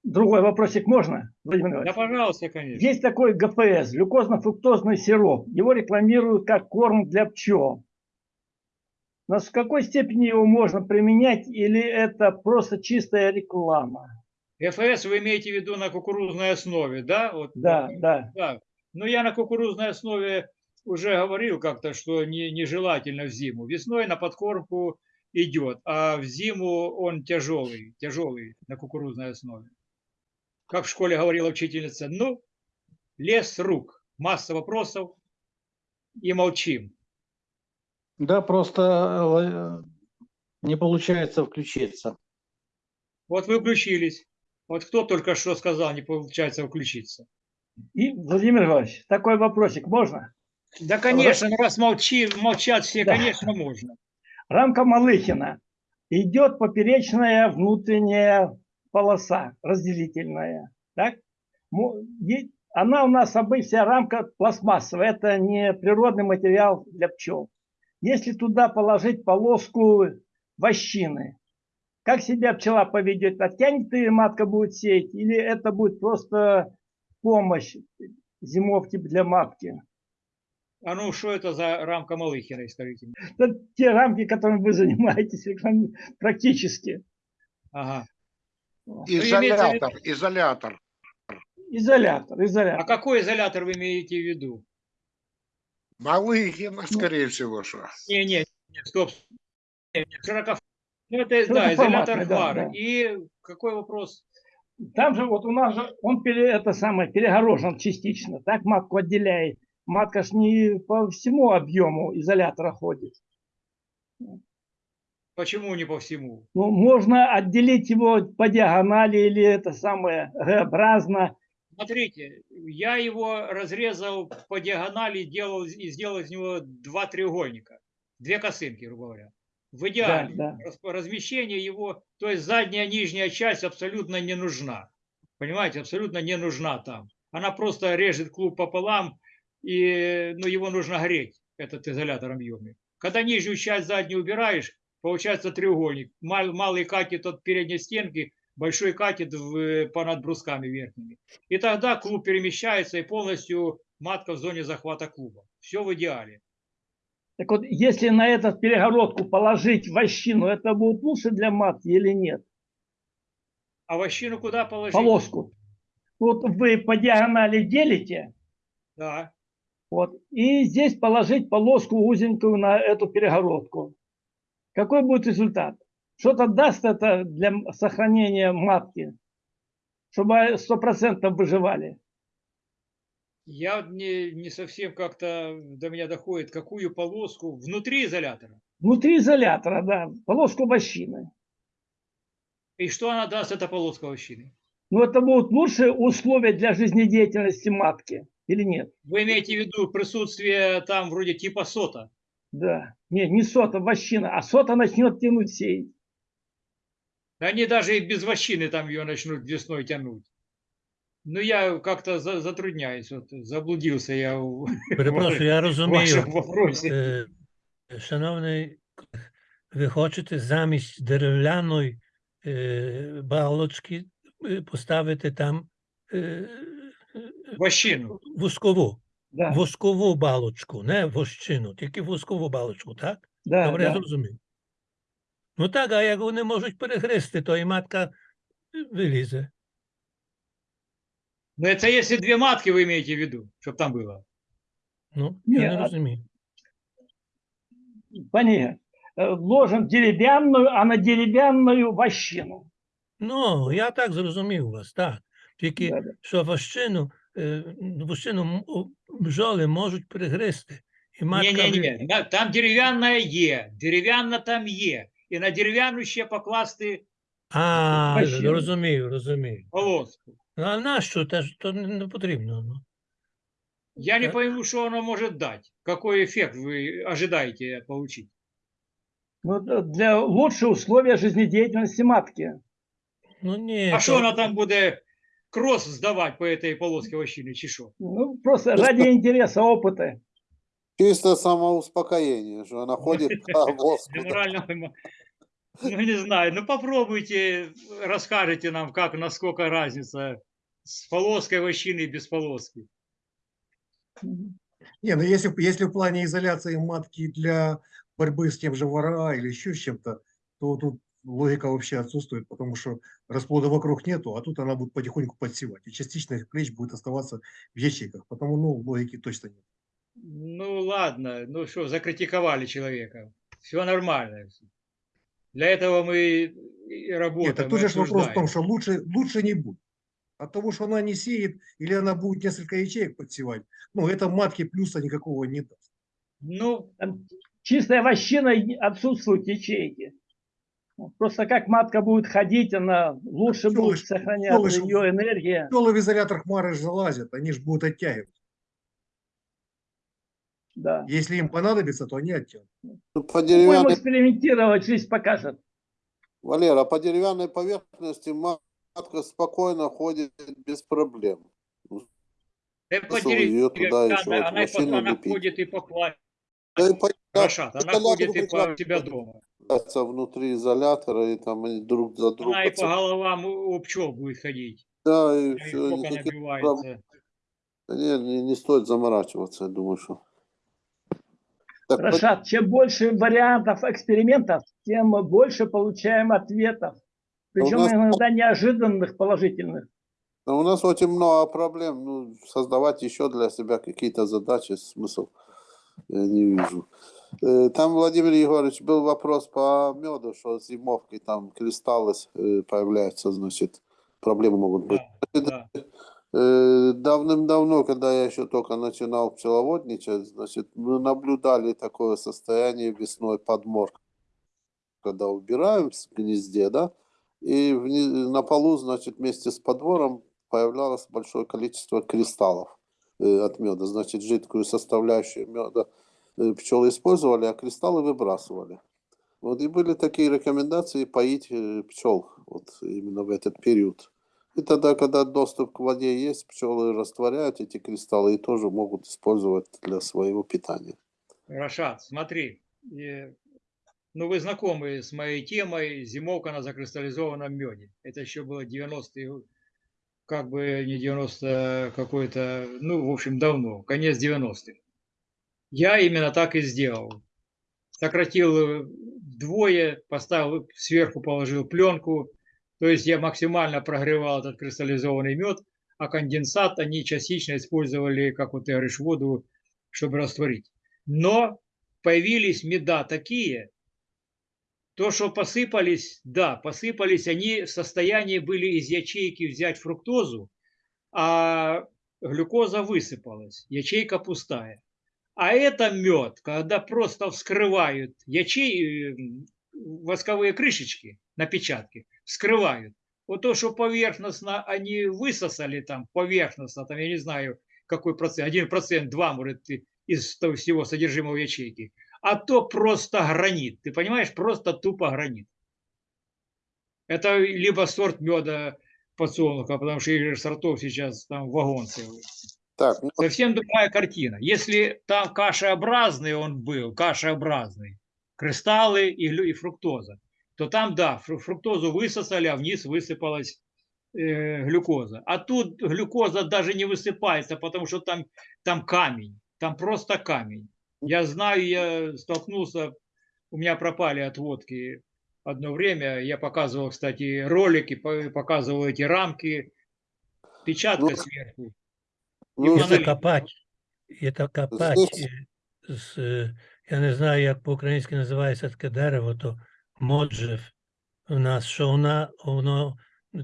Другой вопросик можно, Владимир Да, Иванович? пожалуйста, конечно. Есть такой ГФС, глюкозно-фруктозный сироп. Его рекламируют как корм для пчел. Но с какой степени его можно применять или это просто чистая реклама? ФС вы имеете в виду на кукурузной основе, да? Вот, Да, да. да. Ну, я на кукурузной основе уже говорил как-то, что не, нежелательно в зиму. Весной на подкормку идет, а в зиму он тяжелый, тяжелый на кукурузной основе. Как в школе говорила учительница, ну, лес рук, масса вопросов и молчим. Да, просто э, не получается включиться. Вот вы включились. Вот кто только что сказал, не получается включиться. И, Владимир Иванович, такой вопросик можно? Да, конечно, ну, раз молчи, молчат все, Да. конечно, можно. Рамка Малыхина. Идет поперечная внутренняя полоса разделительная. Так? Она у нас обычно вся рамка пластмассовая. Это не природный материал для пчел. Если туда положить полоску вощины, как себя пчела поведет? Оттянет ее матка будет сеять? Или это будет просто помощь зимовки для матки? А ну, что это за рамка Малыхиной, скажите? Это те рамки, которыми вы занимаетесь практически. Ага. Изолятор, изолятор. Изолятор, А изолятор. какой изолятор вы имеете в виду? Малыгина, скорее всего, что. Не, не, не, стоп. Не, не, широко- Ну, это, да, изолятор да, фары. да. И какой вопрос? Там же вот у нас же он пере, это самое перегорожен частично. Так матку отделяет. Матка ж не по всему объему изолятора ходит. Почему не по всему? Ну, можно отделить его по диагонали или это самое Г-образно. Смотрите, я его разрезал по диагонали делал, и сделал из него два треугольника. Две косынки, грубо говоря. В идеале. да. Раз- Размещение его, то есть задняя нижняя часть абсолютно не нужна. Понимаете, абсолютно не нужна там. Она просто режет клуб пополам, и ну, его нужно греть, этот изолятор объемный. Когда нижнюю часть заднюю убираешь, получается треугольник. Мал- малый катет от передней стенки, большой катет в, понад брусками верхними. И тогда клуб перемещается и полностью матка в зоне захвата клуба. Все в идеале. Так вот, если на эту перегородку положить вощину, это будет лучше для матки или нет? А вощину куда положить? Полоску. Вот вы по диагонали делите, Да. Вот. И здесь положить полоску узенькую на эту перегородку. Какой будет результат? Что-то даст это для сохранения матки, чтобы сто процентов выживали. Я не, не совсем как-то до меня доходит, какую полоску внутри изолятора. Внутри изолятора, да, полоску вощины. И что она даст, эта полоска вощины? Но это будут лучшие условия для жизнедеятельности матки или нет? Вы имеете в виду присутствие там вроде типа сота? Да. Не, не сота, вощина. А сота начнет тянуть сеять. Они даже и без вощины там ее начнут весной тянуть. Ну, я как-то за- затрудняюсь, вот, заблудился я в Перепрошую, я в розумію. вашем вопросе. Е, Шановний, колег, ви хочете замість дерев'яної е, балочки е, поставити там е, Вощину. воскову, Да, воскову балочку, не вощину, тільки воскову балочку, так? да, Добре, я да. зрозумів. Ну так, а як вони можуть перегризти, то і матка е, вилізе. Но это если две матки вы имеете в виду, чтобы там было. Ну, Ні, я не а- розумію. Понятно. Э, Ложим деревянную, а на деревянную вощину. Ну, я так зрозумів вас, так. Тільки Да, да. що вощину, е, вощину м- у- бджоли можуть перегризти. І матка ви- Не-не-не, там деревянная Е, деревянна там Е. І на дерев'яну ще покласти А, Вощину. розумію, розумію. полоску. Ну, а нащо? Те ж то не, не потрібно. Ну. Я не Так. пойму, что оно может дать. Какой эффект вы ожидаете получить. Ну, д- для лучших условия жизнедеятельности матки. Ну, ні, А то- что она там будет кросс сдавать по этой полоске вощины, чи що? Ну, просто ради интереса, опыта. Чисто самоуспокоение, что она ходит по морального эмо- Ну, не знаю. Ну, попробуйте, расскажите нам, как, насколько разница с полоской вощины и без полоски. Не, ну если, если в плане изоляции матки для борьбы с тем же вора или еще с чем-то, то тут логика вообще отсутствует, потому что расплода вокруг нету, а тут она будет потихоньку подсевать. И частично клещ будет оставаться в ячейках, потому ну, логики точно нет. Ну, ладно. Ну, что, закритиковали человека. Все нормально. Для этого мы и Нет, работаем. так и тут же вопрос в том, что лучше, лучше не будет. От того, что она не сеет, или она будет несколько ячеек подсевать, ну, это матки плюса никакого не даст. Ну, Там чистая вощина и отсутствуют ячейки. Просто как матка будет ходить, она лучше Пчелы будет сохраняться пчелы ее энергия. Пчелы в изолятор хмары же залазят, они же будут оттягивать. Да. Если им понадобится, то они оттянут. Ну, По Будем деревянной, экспериментировать, жизнь покажет. Валера, по деревянной поверхности матка спокойно ходит без проблем. э, по её туда деревне- еще она, вот она, и по- машину она ходит и по платью. Да и по- Рашат, она ходит и по себя дома. Находится внутри изолятора, и там они друг за другом. Она и по головам пчел будет ходить. Да, и И все, набивается. Не, не, не стоит заморачиваться, я думаю, что. Так, Рашат, чем больше вариантов экспериментов, тем больше получаем ответов. Причем нас- иногда неожиданных, положительных. но у нас очень много проблем. Ну, создавать еще для себя какие-то задачи, смысл я не вижу. Э, Там, Владимир Егорович, был вопрос по меду, что зимовкой там кристаллы э, появляются, значит, проблемы могут быть. Да, да. Э, Давным-давно, когда я еще только начинал пчеловодничать, значит, мы наблюдали такое состояние весной подморка, когда убираем в гнезде, да, и на полу, значит, вместе с подвором появлялось большое количество кристаллов от меда, значит, жидкую составляющую меда пчелы использовали, а кристаллы выбрасывали. Вот и были такие рекомендации поить э, пчел вот именно в этот период. И тогда, когда доступ к воде есть, пчелы растворяют эти кристаллы и тоже могут использовать для своего питания. Рашат, смотри, э, ну вы знакомы с моей темой «Зимовка на закристаллизованном меде». Это еще было 90-е, как бы не 90 какой-то, ну, в общем, давно, конец 90-х. Я именно так и сделал. Сократил э, вдвое, поставил, сверху положил пленку, то есть я максимально прогревал этот кристаллизованный мед, а конденсат они частично использовали, как вот ты говоришь, воду, чтобы растворить. Но появились меда такие, то, что посыпались, да, посыпались, они в состоянии были из ячейки взять фруктозу, а глюкоза высыпалась, ячейка пустая. А это мед, когда просто вскрывают ячей, восковые крышечки на печатке, вскрывают. Вот то, что поверхностно они высосали там, поверхностно, там я не знаю, какой процент, один процент, два, может, из того всего содержимого ячейки, а то просто гранит. Ты понимаешь, просто тупо гранит. Это либо сорт меда подсолнуха, потому что сортов сейчас там вагон целый. Так, ну, Совсем другая картина. Если там кашеобразный он был, кашеобразный, кристаллы и, и фруктоза, то там, да, фру- фруктозу высосали, а вниз высыпалась э, глюкоза. А тут глюкоза даже не высыпается, потому что там, там камень, там просто камень. Я знаю, я столкнулся, у меня пропали отводки одно время, я показывал, кстати, ролики, по- показывал эти рамки, печатка Ну, сверху. Ну, Це копать. Це копать. Е, З, я не знаю, як по-українськи називається таке дерево, то моджев у нас, що вона, воно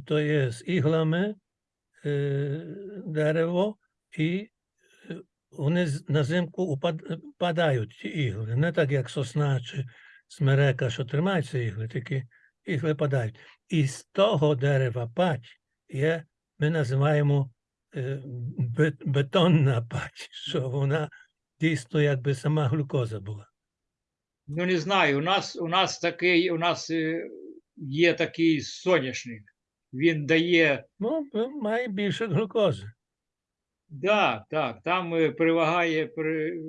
то є з іглами е, дерево, і вони на зимку упад- падають, ті ігли. Не так, як сосна чи смерека, що тримаються ігли, тільки ігли падають. І з того дерева пать є, ми називаємо бетонна пать, що вона дійсно якби сама глюкоза була. Ну не знаю, у нас у нас такий, у нас е, є такий соняшник. Він дає, Ну, е, має більше глюкози. да, так, там е, перевагає при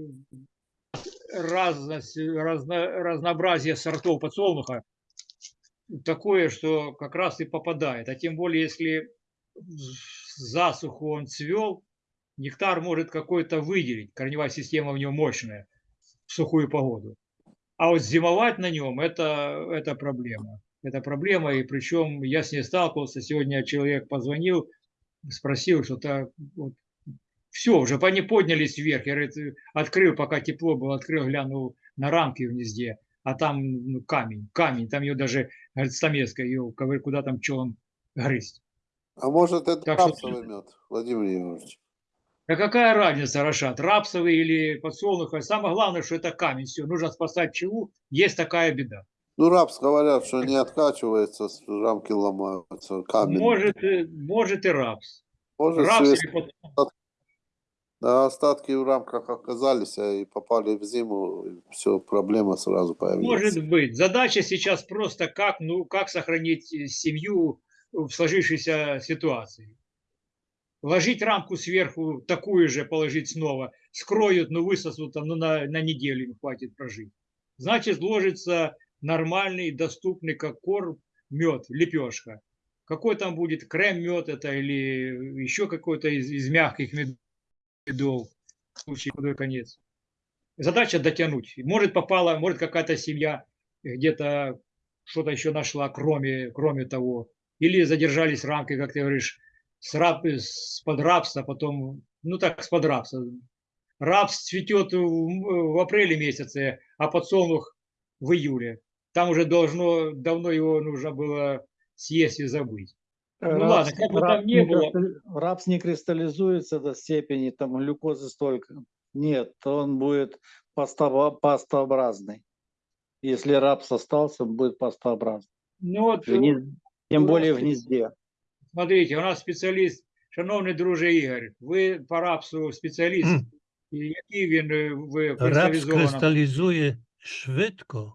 разность, разно, разнообразие сортов подсолнуха такое, что как раз и попадает. А тем более, если засуху он цвел, нектар может какой-то выделить, корневая система у него мощная в сухую погоду. А вот зимовать на нем это, это проблема. Это проблема, и причем я с ней сталкивался. Сегодня человек позвонил, спросил, что-то вот, все, уже они поднялись вверх. Я говорит, открыл, пока тепло было, открыл, глянул на рамки в гнезде. а там ну, камень, камень, там ее даже, говорит, стамеска, ее куда там пчелам грызть. А может это Так что- рапсовый мед, Владимир Егорович? А какая разница, Рашат, рапсовый или подсолнуховый? Самое главное, что это камень. Все, нужно спасать пчелу. Есть такая беда. Ну, рапс говорят, что не откачивается, рамки ломаются, камень. Может, э, может и рапс. Может, Рапс свист- или под- да, остатки в рамках оказались а и попали в зиму, все, проблема сразу появилась. Может быть. Задача сейчас просто как, ну, как сохранить э, семью в сложившейся ситуации. Ложить рамку сверху, такую же положить снова, скроют, ну, высосут, там, ну, на, на неделю им хватит прожить. Значит, ложится нормальный, доступный, как корм, мед, лепешка. Какой там будет крем-мед это или еще какой-то из, из мягких мед- медов, в случае худой конец. Задача дотянуть. Может попала, может какая-то семья где-то что-то еще нашла, кроме, кроме того. Или задержались рамки, как ты говоришь, с, раб, с под рапса, потом, ну так, с под рапса. Рапс цветет в, в апреле месяце, а подсолнух в июле. Там уже должно, давно его нужно было съесть и забыть. Ну ладно, как бы там рапс не было. рапс не кристаллизуется до степени там глюкозы столько. Нет, он будет пастово- пастообразный. Если рапс остался, он будет пастообразный. Ну вот, Тем более в гнезде. смотрите, у нас спеціаліст, шановний друже Ігор, ви по рапсу спеціаліст, і який він е, в Рапс кристалізує швидко,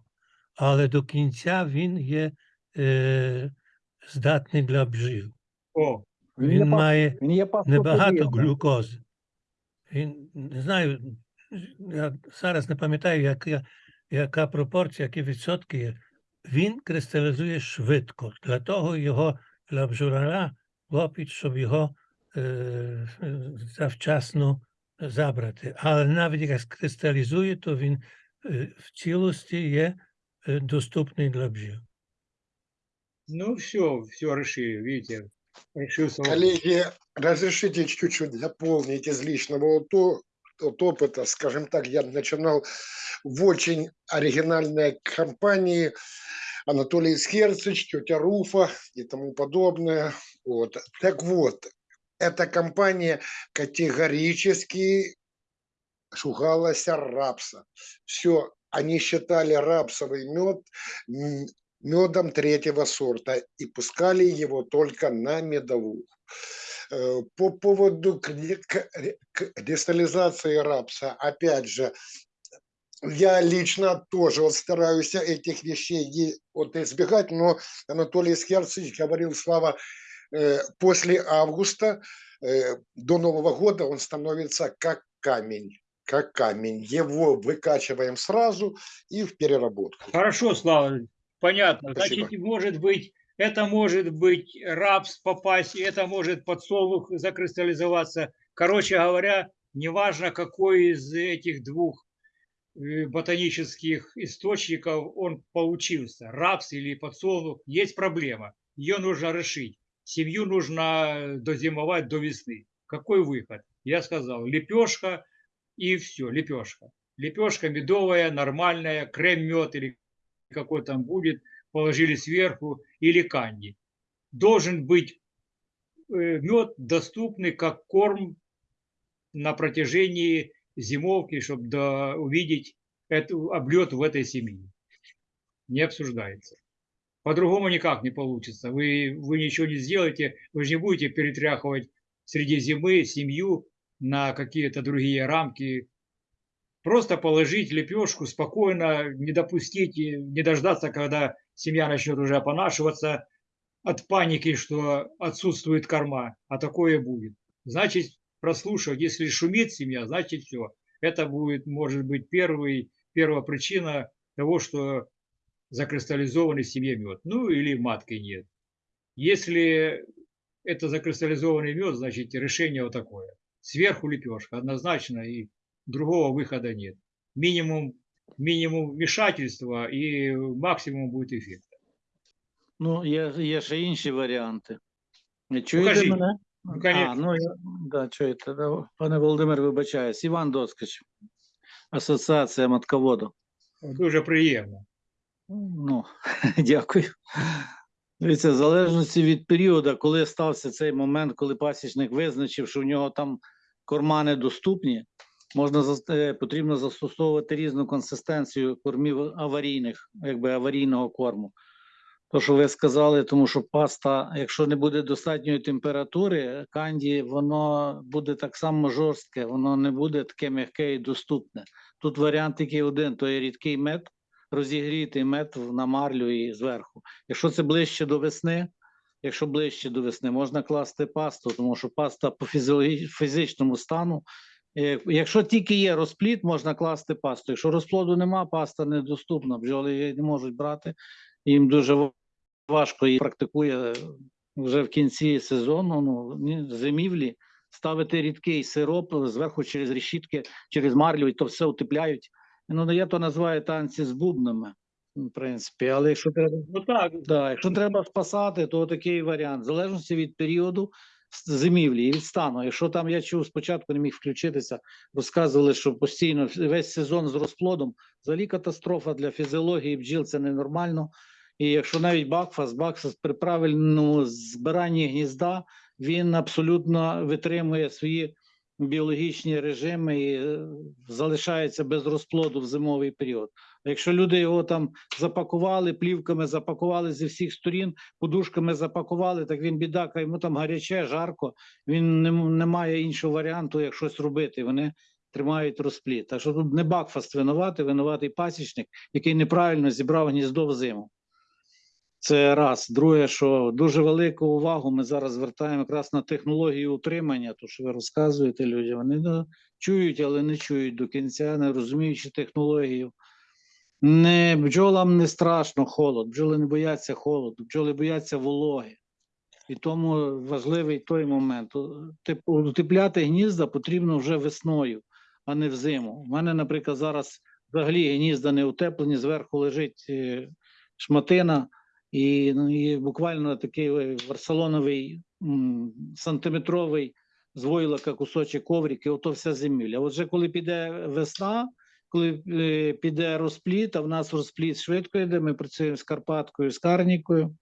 але до кінця він є е, здатний для бджіл. О, Він, Він має він є небагато глюкози. Він не знаю, я зараз не пам'ятаю, яка, яка пропорція, які відсотки є. Він кристалізує швидко. Для того його для бджоляра лопить, щоб його е, завчасно забрати. Але навіть як кристалізує, то він е, в цілості є е, доступний для бджіл. ну все, все решили, видите, решился. Коллеги, разрешите чуть-чуть дополнить из личного опо- от опыта. Скажем так, я начинал в очень оригинальной компании. Анатолий Скерцич, тетя Руфа и тому подобное. Вот. Так вот, эта компания категорически шугалась рапса. Все, они считали рапсовый мед медом третьего сорта и пускали его только на медовуху. Э, По поводу кристаллизации рапса, опять же, я лично тоже вот стараюсь этих вещей вот избегать, но Анатолий Скерцич говорил, Слава, э, после августа э, до Нового года он становится как камень, как камень. Его выкачиваем сразу и в переработку. Хорошо, Слава, понятно. Спасибо. Значит, может быть, это может быть рапс попасть, это может подсолнух закристаллизоваться. Короче говоря, неважно, какой из этих двух э, ботанических источников он получился, рапс или подсолнух, есть проблема. Ее нужно решить. Семью нужно дозимовать до весны. Какой выход? Я сказал, лепешка и все, лепешка. Лепешка медовая, нормальная, крем-мед или какой там будет, положили сверху, или канди. Должен быть э, мед доступный как корм на протяжении зимовки, чтобы увидеть эту, облет в этой семье. Не обсуждается. По-другому никак не получится. Вы, вы ничего не сделаете, вы же не будете перетряхивать среди зимы семью на какие-то другие рамки. Просто положить лепешку спокойно, не допустить, не дождаться, когда семья начнет уже опонашиваться от паники, что отсутствует корма, а такое будет. Значит, прослушав, если шумит семья, значит все. Это будет, может быть, первый, первая причина того, что закристаллизованный в семье мед. Ну или матки нет. Если это закристаллизованный мед, значит решение вот такое. Сверху лепешка однозначно и другого выхода нет. Минимум, минимум вмешательства и максимум будет эффект. Ну, є, є ще інші варіанти. Чуєте Покажіть. мене? Ну, А, ну, я, да, чуєте. Да. Пане Володимир, вибачаюсь. Іван Доскач, Асоціація матководу. Дуже приємно. Ну, дякую. Дивіться, в залежності від періоду, коли стався цей момент, коли пасічник визначив, що в нього там корма недоступні, можна е, потрібно застосовувати різну консистенцію кормів аварійних, якби аварійного корму. То, що ви сказали, тому що паста, якщо не буде достатньої температури, канді, воно буде так само жорстке, воно не буде таке м'яке і доступне. Тут варіант тільки один: то є рідкий мед, розігріти мед на марлю і зверху. Якщо це ближче до весни, якщо ближче до весни, можна класти пасту, тому що паста по фізичному стану. Е, Якщо тільки є розплід, можна класти пасту. Якщо розплоду нема, паста недоступна, бджоли її не можуть брати. Їм дуже важко і практикує вже в кінці сезону, ну, зимівлі, ставити рідкий сироп зверху через решітки, через марлю, і то все утепляють. Ну, я то називаю танці з бубнами, в принципі. Але якщо треба, Ну так, да, якщо треба спасати, то такий варіант. В залежності від періоду зимівлі і від стану. Якщо там я чув спочатку, не міг включитися, розказували, що постійно весь сезон з розплодом, взагалі катастрофа для фізіології бджіл це ненормально. І якщо навіть Бакфас, Бакфас при правильному збиранні гнізда, він абсолютно витримує свої біологічні режими і е, залишається без розплоду в зимовий період. Якщо люди його там запакували, плівками запакували зі всіх сторін, подушками запакували, так він бідака, йому там гаряче, жарко, він не, не має іншого варіанту, як щось робити. Вони тримають розплід. Так що тут не Бакфаст винуватий, винуватий пасічник, який неправильно зібрав гніздо в зиму. Це раз. Друге, що дуже велику увагу ми зараз звертаємо якраз на технологію утримання, то що ви розказуєте людям. Вони ну, чують, але не чують до кінця, не розуміючи технологію. Не бджолам не страшно холод, бджоли не бояться холоду, бджоли бояться вологи. І тому важливий той момент. Утепляти гнізда потрібно вже весною, а не взиму. У мене, наприклад, зараз взагалі гнізда не утеплені, зверху лежить е, шматина, і, ну, і буквально такий е, варсалоновий сантиметровий з войлока кусочок коврик, ото вся зимівля. Отже, коли піде весна, коли е, піде розпліт, а в нас розпліт швидко йде, ми працюємо з Карпаткою, з Карнікою.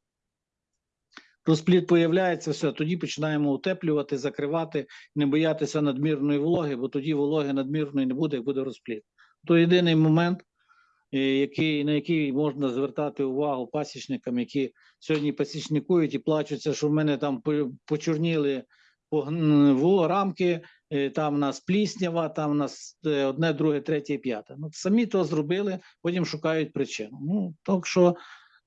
Розпліт появляється, все, тоді починаємо утеплювати, закривати, не боятися надмірної вологи, бо тоді вологи надмірної не буде, як буде розпліт. То єдиний момент, е, який, на який можна звертати увагу пасічникам, які сьогодні пасічникують і плачуться, що в мене там по- почорніли рамки, там у нас пліснява, там у нас е, одне, друге, третє, п'яте. Ну, самі то зробили, потім шукають причину. Ну, так що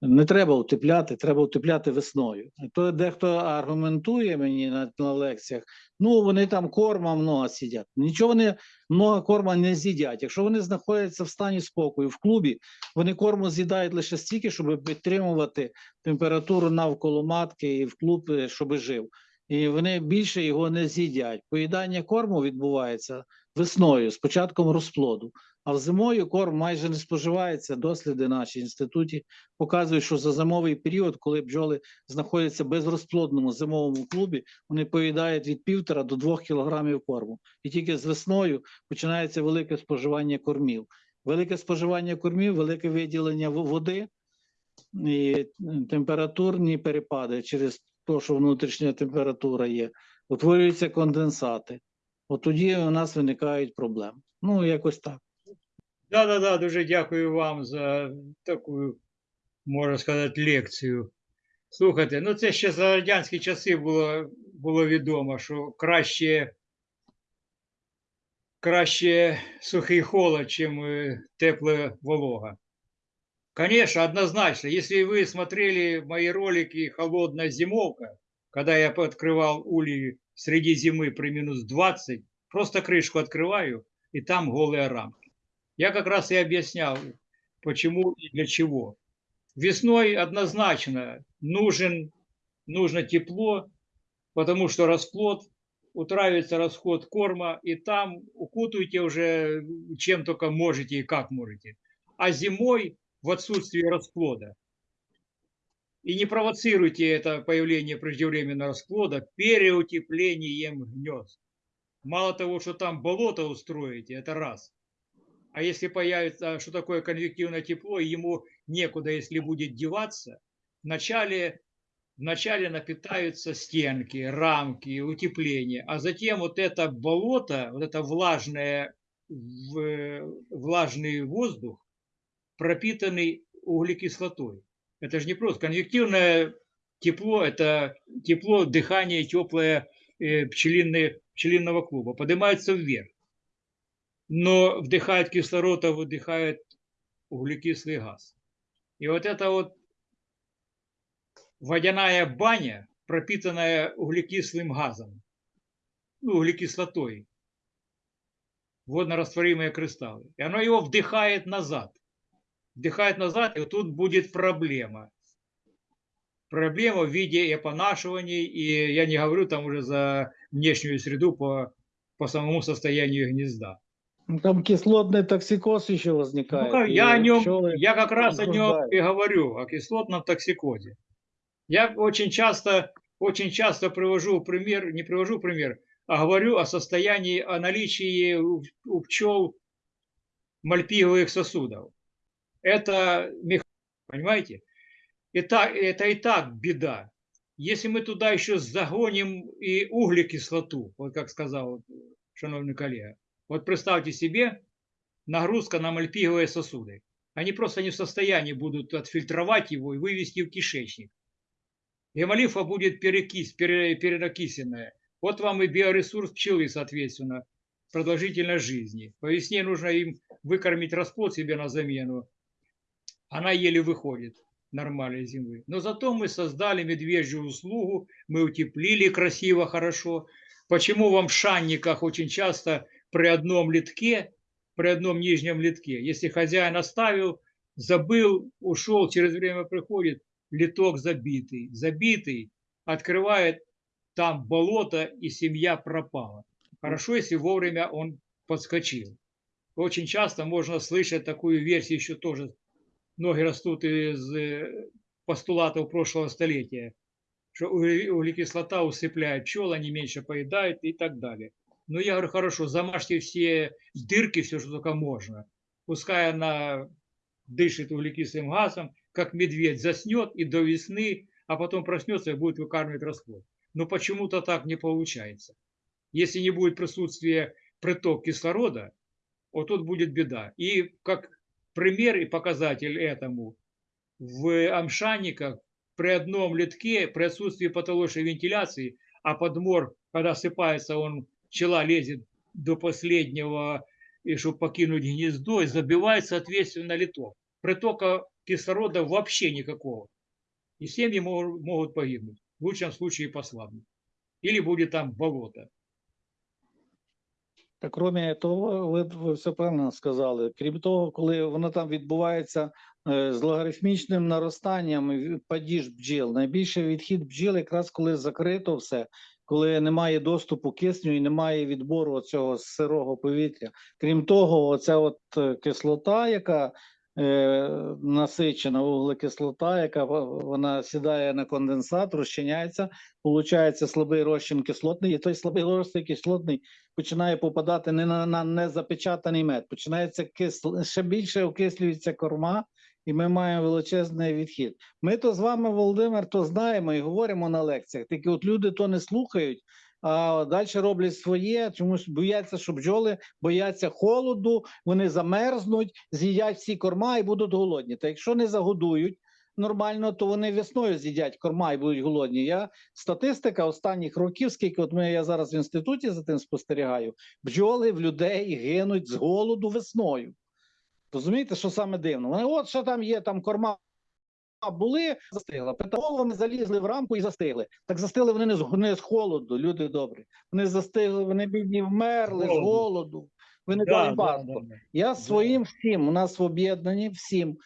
не треба утепляти, треба утепляти весною. То дехто аргументує мені на, на лекціях, ну вони там корма много сидять. Нічого вони много корма не з'їдять. Якщо вони знаходяться в стані спокою в клубі, вони корму з'їдають лише стільки, щоб підтримувати температуру навколо матки і в клуб, е, щоб жив. І вони більше його не з'їдять. Поїдання корму відбувається весною з початком розплоду. А зимою корм майже не споживається. Досліди наші інституті показують, що за зимовий період, коли бджоли знаходяться в безрозплодному зимовому клубі, вони поїдають від півтора до двох кілограмів корму. І тільки з весною починається велике споживання кормів. Велике споживання кормів, велике виділення води і температурні перепади через те, що внутрішня температура є, утворюються конденсати. От тоді у нас виникають проблеми. Ну, якось так. Да, да, да, дуже дякую вам за таку, можна сказати, лекцію. Слухайте, ну це ще за радянські часи було, було відомо, що краще, краще сухий холод, чим е, тепла волога. Конечно, однозначно. Если вы смотрели мои ролики «Холодная зимовка», когда я открывал улей среди зимы при минус 20, просто крышку открываю, и там голые рамки. Я как раз и объяснял, почему и для чего. Весной однозначно нужен, нужно тепло, потому что расплод, утраивается расход корма, и там укутывайте уже чем только можете и как можете. А зимой в отсутствии расплода. И не провоцируйте это появление преждевременного расплода переутеплением гнезд. Мало того, что там болото устроите, это раз. А А если появится, что такое конвективное тепло, ему некуда, если будет деваться, вначале, вначале напитаются стенки, рамки, утепление, а затем вот это болото, вот это влажное, влажный воздух, пропитанный углекислотой. Это же не просто конвективное тепло, это тепло, дыхание теплое э, пчелиные- пчелиного клуба, поднимается вверх. Но вдыхает кислород, а выдыхает углекислый газ. И вот это вот водяная баня, пропитанная углекислым газом, ну, углекислотой, воднорастворимые кристаллы. И оно его вдыхает назад. Вдыхает назад, и тут будет проблема. Проблема в виде опонашиваний, и я не говорю там уже за внешнюю среду по, по самому состоянию гнезда. Ну, Там кислотный токсикоз еще возникает. Ну, я о нем, пчелы- я как раз о нем и говорю, о кислотном токсикозе. Я очень часто, очень часто привожу пример, не привожу пример, а говорю о состоянии, о наличии у, у пчел мальпиговых сосудов. Это мех- понимаете? Это, это и так беда. Если мы туда еще загоним и углекислоту, вот как сказал шановный коллега, вот представьте себе, нагрузка на мальпиговые сосуды. Они просто не в состоянии будут отфильтровать его и вывести в кишечник. Гемолимфа будет перекись, пере- перенакисенная. Вот вам и биоресурс пчелы, соответственно, продолжительность жизни. По весне нужно им выкормить расплод себе на замену. Она еле выходит нормальной зимы. Но зато мы создали медвежью услугу, мы утеплили красиво, хорошо. Почему вам в шанниках очень часто при одном литке, при одном нижнем литке, если хозяин оставил, забыл, ушел, через время приходит, литок забитый, забитый, открывает, там болото и семья пропала. Хорошо, если вовремя он подскочил. Очень часто можно слышать такую версию еще тоже. Ноги растут из э, постулатов прошлого столетия, что угле- углекислота усыпляет пчел, они меньше поедают и так далее. Но я говорю, хорошо, замажьте все дырки, все, что только можно. Пускай она дышит углекислым газом, как медведь заснет и до весны, а потом проснется и будет выкармливать расплод. Но почему-то так не получается. Если не будет присутствия приток кислорода, вот тут будет беда. И как пример и показатель этому, в амшанниках при одном литке, при отсутствии потолочной вентиляции, а подмор, когда осыпается, он, пчела лезет до последнего, и чтобы покинуть гнездо, и забивает, соответственно, литок. Притока кислорода вообще никакого. И семьи могут погибнуть. В лучшем случае послабнуть. Или будет там болото. Та крім того, ви, ви все правильно сказали. Крім того, коли воно там відбувається е, з логарифмічним наростанням падіж бджіл, найбільший відхід бджіл якраз коли закрито все, коли немає доступу кисню і немає відбору цього сирого повітря. Крім того, оця от е, кислота, яка насичена вуглекислота, яка вона сідає на конденсат, розчиняється, получається слабий розчин кислотний, і той слабий розчин кислотний починає попадати не на, на незапечатаний мед, починається кисл, ще більше окислюється корма, і ми маємо величезний відхід. Ми то з вами, Володимир, то знаємо і говоримо на лекціях. Тільки от люди то не слухають, а далі роблять своє, чомусь бояться, що бджоли бояться холоду, вони замерзнуть, з'їдять всі корма і будуть голодні. Та якщо не загодують. Нормально, то вони весною з'їдять корма і будуть голодні. Я статистика останніх років, скільки от ми я зараз в інституті за тим спостерігаю, бджоли в людей гинуть з голоду весною. Розумієте, що саме дивно? Вони от що там є, там корма були, застигла. Петаголовами залізли в рамку і застигли. Так застигли вони не з, не з холоду, люди добрі. Вони застигли, вони бідні вмерли з Голоду. Ви не дали да. Я своїм всім, у нас в об'єднанні всім.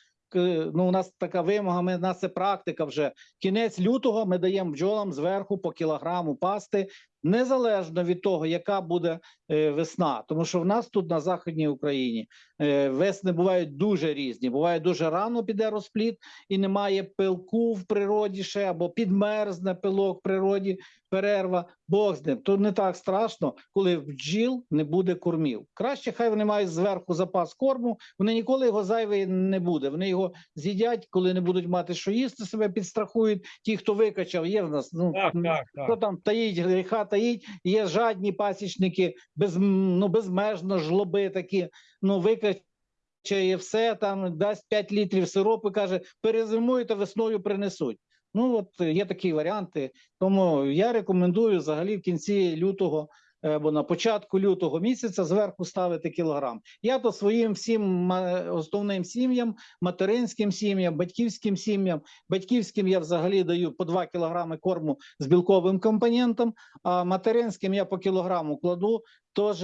Ну, у нас така вимога, ми, у нас це практика вже. Кінець лютого ми даємо бджолам зверху по кілограму пасти незалежно від того, яка буде е, весна. Тому що в нас тут на Західній Україні е, весни бувають дуже різні. Буває дуже рано піде розплід і немає пилку в природі ще, або підмерзне пилок в природі, перерва, Бог з ним. То не так страшно, коли в бджіл не буде кормів. Краще, хай вони мають зверху запас корму, вони ніколи його зайвий не буде. Вони його з'їдять, коли не будуть мати що їсти, себе підстрахують. Ті, хто викачав, є в нас. Ну, Так, м, так, Хто там таїть, гріха таїть, є жадні пасічники, без, ну, безмежно жлоби такі, ну, викачає все, там дасть 5 літрів сиропу, каже, перезимуєте, весною принесуть. Ну, от є такі варіанти. Тому я рекомендую взагалі в кінці лютого е, або на початку лютого місяця зверху ставити кілограм. Я то своїм всім основним сім'ям, материнським сім'ям, батьківським сім'ям, батьківським я взагалі даю по 2 кілограми корму з білковим компонентом, а материнським я по кілограму кладу теж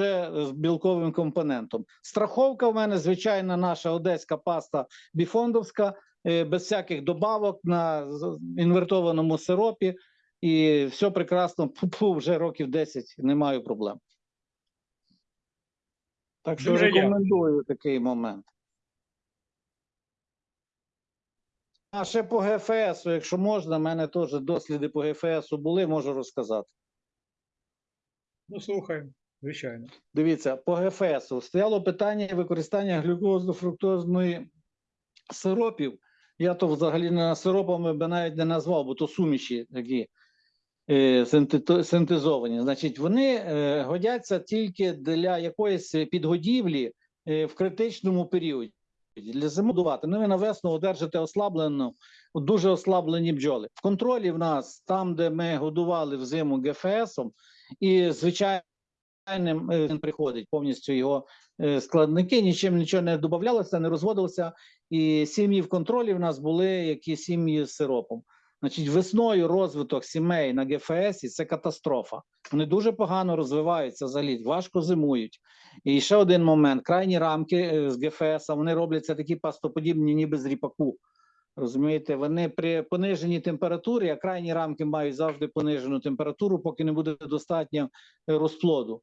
з білковим компонентом. Страховка в мене звичайна наша одеська паста біфондовська, е, без всяких добавок на інвертованому сиропі. І все прекрасно, Пу-пу, вже років 10 не маю проблем. Так що Дуже дякую. рекомендую такий момент. А ще по ГФС, якщо можна, в мене теж досліди по ГФС були, можу розказати. Ну, слухаємо, звичайно. Дивіться, по ГФС стояло питання використання глюкозно-фруктозної сиропів. Я то взагалі не сиропами би навіть не назвав, бо то суміші такі синтезовані. Значить, вони е, годяться тільки для якоїсь підгодівлі е, в критичному періоді. Для зимодувати. Ну, ви на весну одержите ослаблену, дуже ослаблені бджоли. В контролі в нас, там, де ми годували взиму ГФСом, і звичайним е, він приходить повністю його е, складники, нічим нічого не додавалося, не розводилося. І сім'ї в контролі в нас були які сім'ї з сиропом. Значить, весною розвиток сімей на ГФС це катастрофа. Вони дуже погано розвиваються взагалі, важко зимують. І ще один момент: крайні рамки е, з ГФС вони робляться такі пастоподібні, ніби з ріпаку. Розумієте, вони при пониженій температурі, а крайні рамки мають завжди понижену температуру, поки не буде достатньо е, розплоду.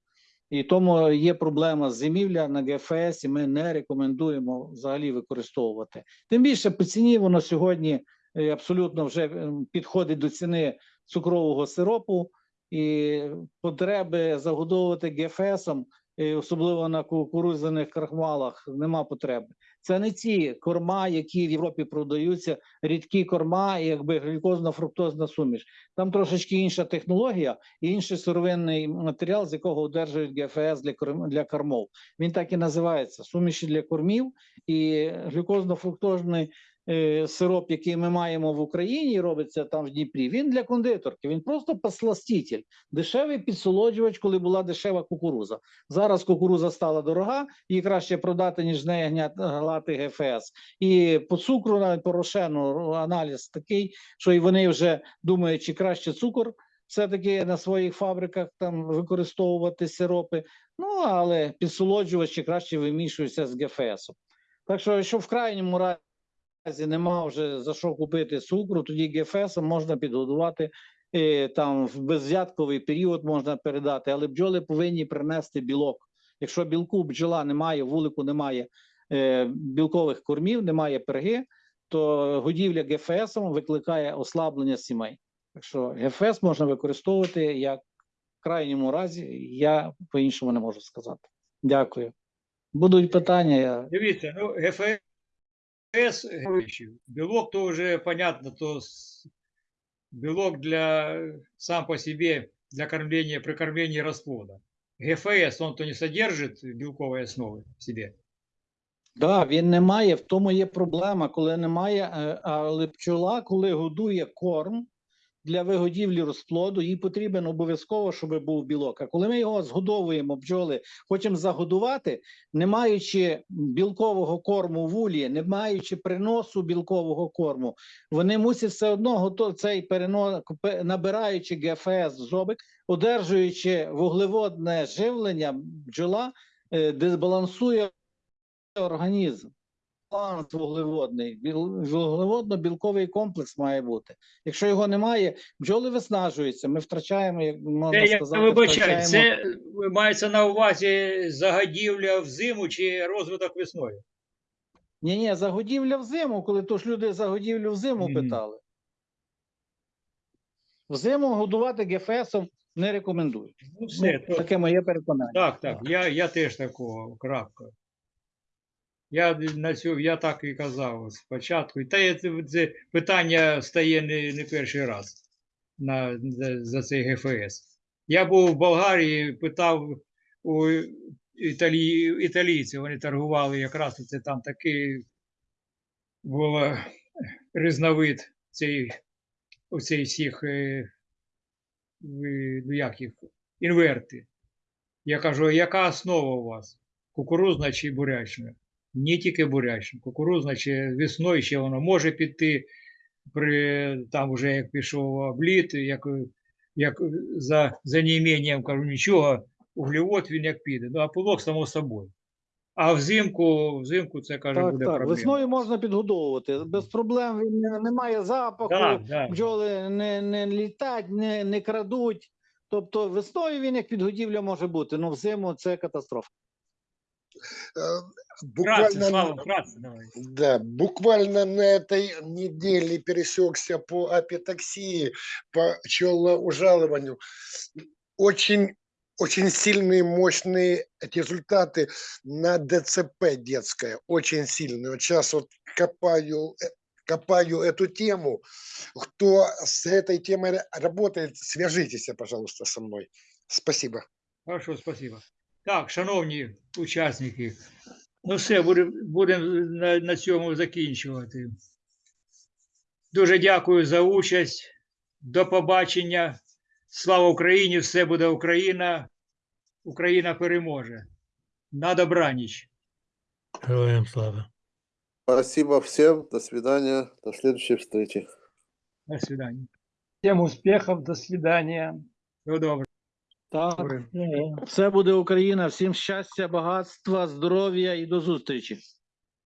І тому є проблема з зимівля на ГФС, і ми не рекомендуємо взагалі використовувати. Тим більше по ціні воно сьогодні абсолютно вже ем, підходить до ціни цукрового сиропу, і потреби загодовувати ГФСом, е, особливо на кукурудзяних крахмалах, нема потреби. Це не ті корма, які в Європі продаються, рідкі корма, якби глюкозно-фруктозна суміш. Там трошечки інша технологія і інший сировинний матеріал, з якого одержують ГФС для корм для кормов. Він так і називається суміші для кормів і глюкозно-фруктозний е, сироп, який ми маємо в Україні, робиться там в Дніпрі. Він для кондитерки. Він просто посластитель, дешевий підсолоджувач, коли була дешева кукуруза. Зараз кукуруза стала дорога, її краще продати, ніж з неї глати ГФС. І по цукру, навіть по рошену, аналіз такий, що і вони вже думають, чи краще цукор все-таки на своїх фабриках там використовувати сиропи. Ну, але підсолоджувачі краще вимішуються з ГФС. Так що, якщо в крайньому разі нема вже за що купити цукру, тоді ГФС можна підгодувати. е, Там в безвзятковий період можна передати, але бджоли повинні принести білок. Якщо білку бджола немає, вулику немає е, білкових кормів, немає перги, то годівля ГФС викликає ослаблення сімей. Так що ГФС можна використовувати як в крайньому разі, я по-іншому не можу сказати. Дякую. Будуть питання. Я... Дивіться, ну, ГФС, белок то уже понятно, то белок для сам по себе для кормления, при кормлении расплода. ГФС, он то не содержит белковой основы в себе. Да, він не має, в тому є проблема, коли немає, е, але пчола, коли годує корм для вигодівлі розплоду, їй потрібен обов'язково, щоб був білок. А коли ми його згодовуємо, бджоли, хочемо загодувати, не маючи білкового корму в улі, не маючи приносу білкового корму, вони мусять все одно гото- цей перено, пе- набираючи ГФС в одержуючи вуглеводне живлення, бджола е, дисбалансує організм. Баланс вуглеводний. Вуглеводно-білковий комплекс має бути. Якщо його немає, бджоли виснажуються. Ми втрачаємо, як можна Це, я сказати, вибачаю, втрачаємо. це мається на увазі загадівля взиму чи розвиток весною? Ні, ні, загодівля взиму, коли то ж люди загодівлю взиму Мгм. питали. Взиму годувати ГФСом не рекомендують. Ну, все, Ну, то, таке моє переконання. так, так, я, я теж такого, крапка. Я на цю, я так і казав спочатку. Та це, це питання стає не, не перший раз на, за, цей ГФС. Я був в Болгарії, питав у італі, італійців, вони торгували якраз це там такий був різновид цей, оцей всіх, е, ну, як їх, інверти. Я кажу, яка основа у вас? Кукурузна чи бурячна? Не тільки бурячна, кукурузна чи весною ще воно може піти при там вже як пішов обліт, як, як за, за неіменням кажу, нічого, углевод він як піде. Ну, а пилок само собою. А взимку, взимку це каже, Так, буде так. проблема. Весною можна підгодовувати. Без проблем він не, немає запаху, Так, так. бджоли не, не літать, не, не крадуть. Тобто весною він як підгодівля може бути, але взиму це катастрофа. Э, Вкратце, Буквально Слава, вкратце, давай. Да, буквально на этой неделе пересекся по апитаксии, по пчелоужалыванию. Очень, очень сильные, мощные результаты на ДЦП детское, очень сильные. Вот сейчас вот копаю, э, копаю эту тему. Кто с этой темой ра- работает, свяжитесь, пожалуйста, со мной. Спасибо. Хорошо, спасибо. Так, шановні учасники, ну все, будемо будем на, на цьому закінчувати. Дуже дякую за участь. До побачення. Слава Україні! Все буде Україна. Україна переможе. На добраніч. Героям слава. Спасибо всем. До свидания. До следующей встречи. До свидання. Всем успехов, до свидания. Всього добре. Так, Добре. все буде Україна. Всім щастя, багатства, здоров'я і до зустрічі.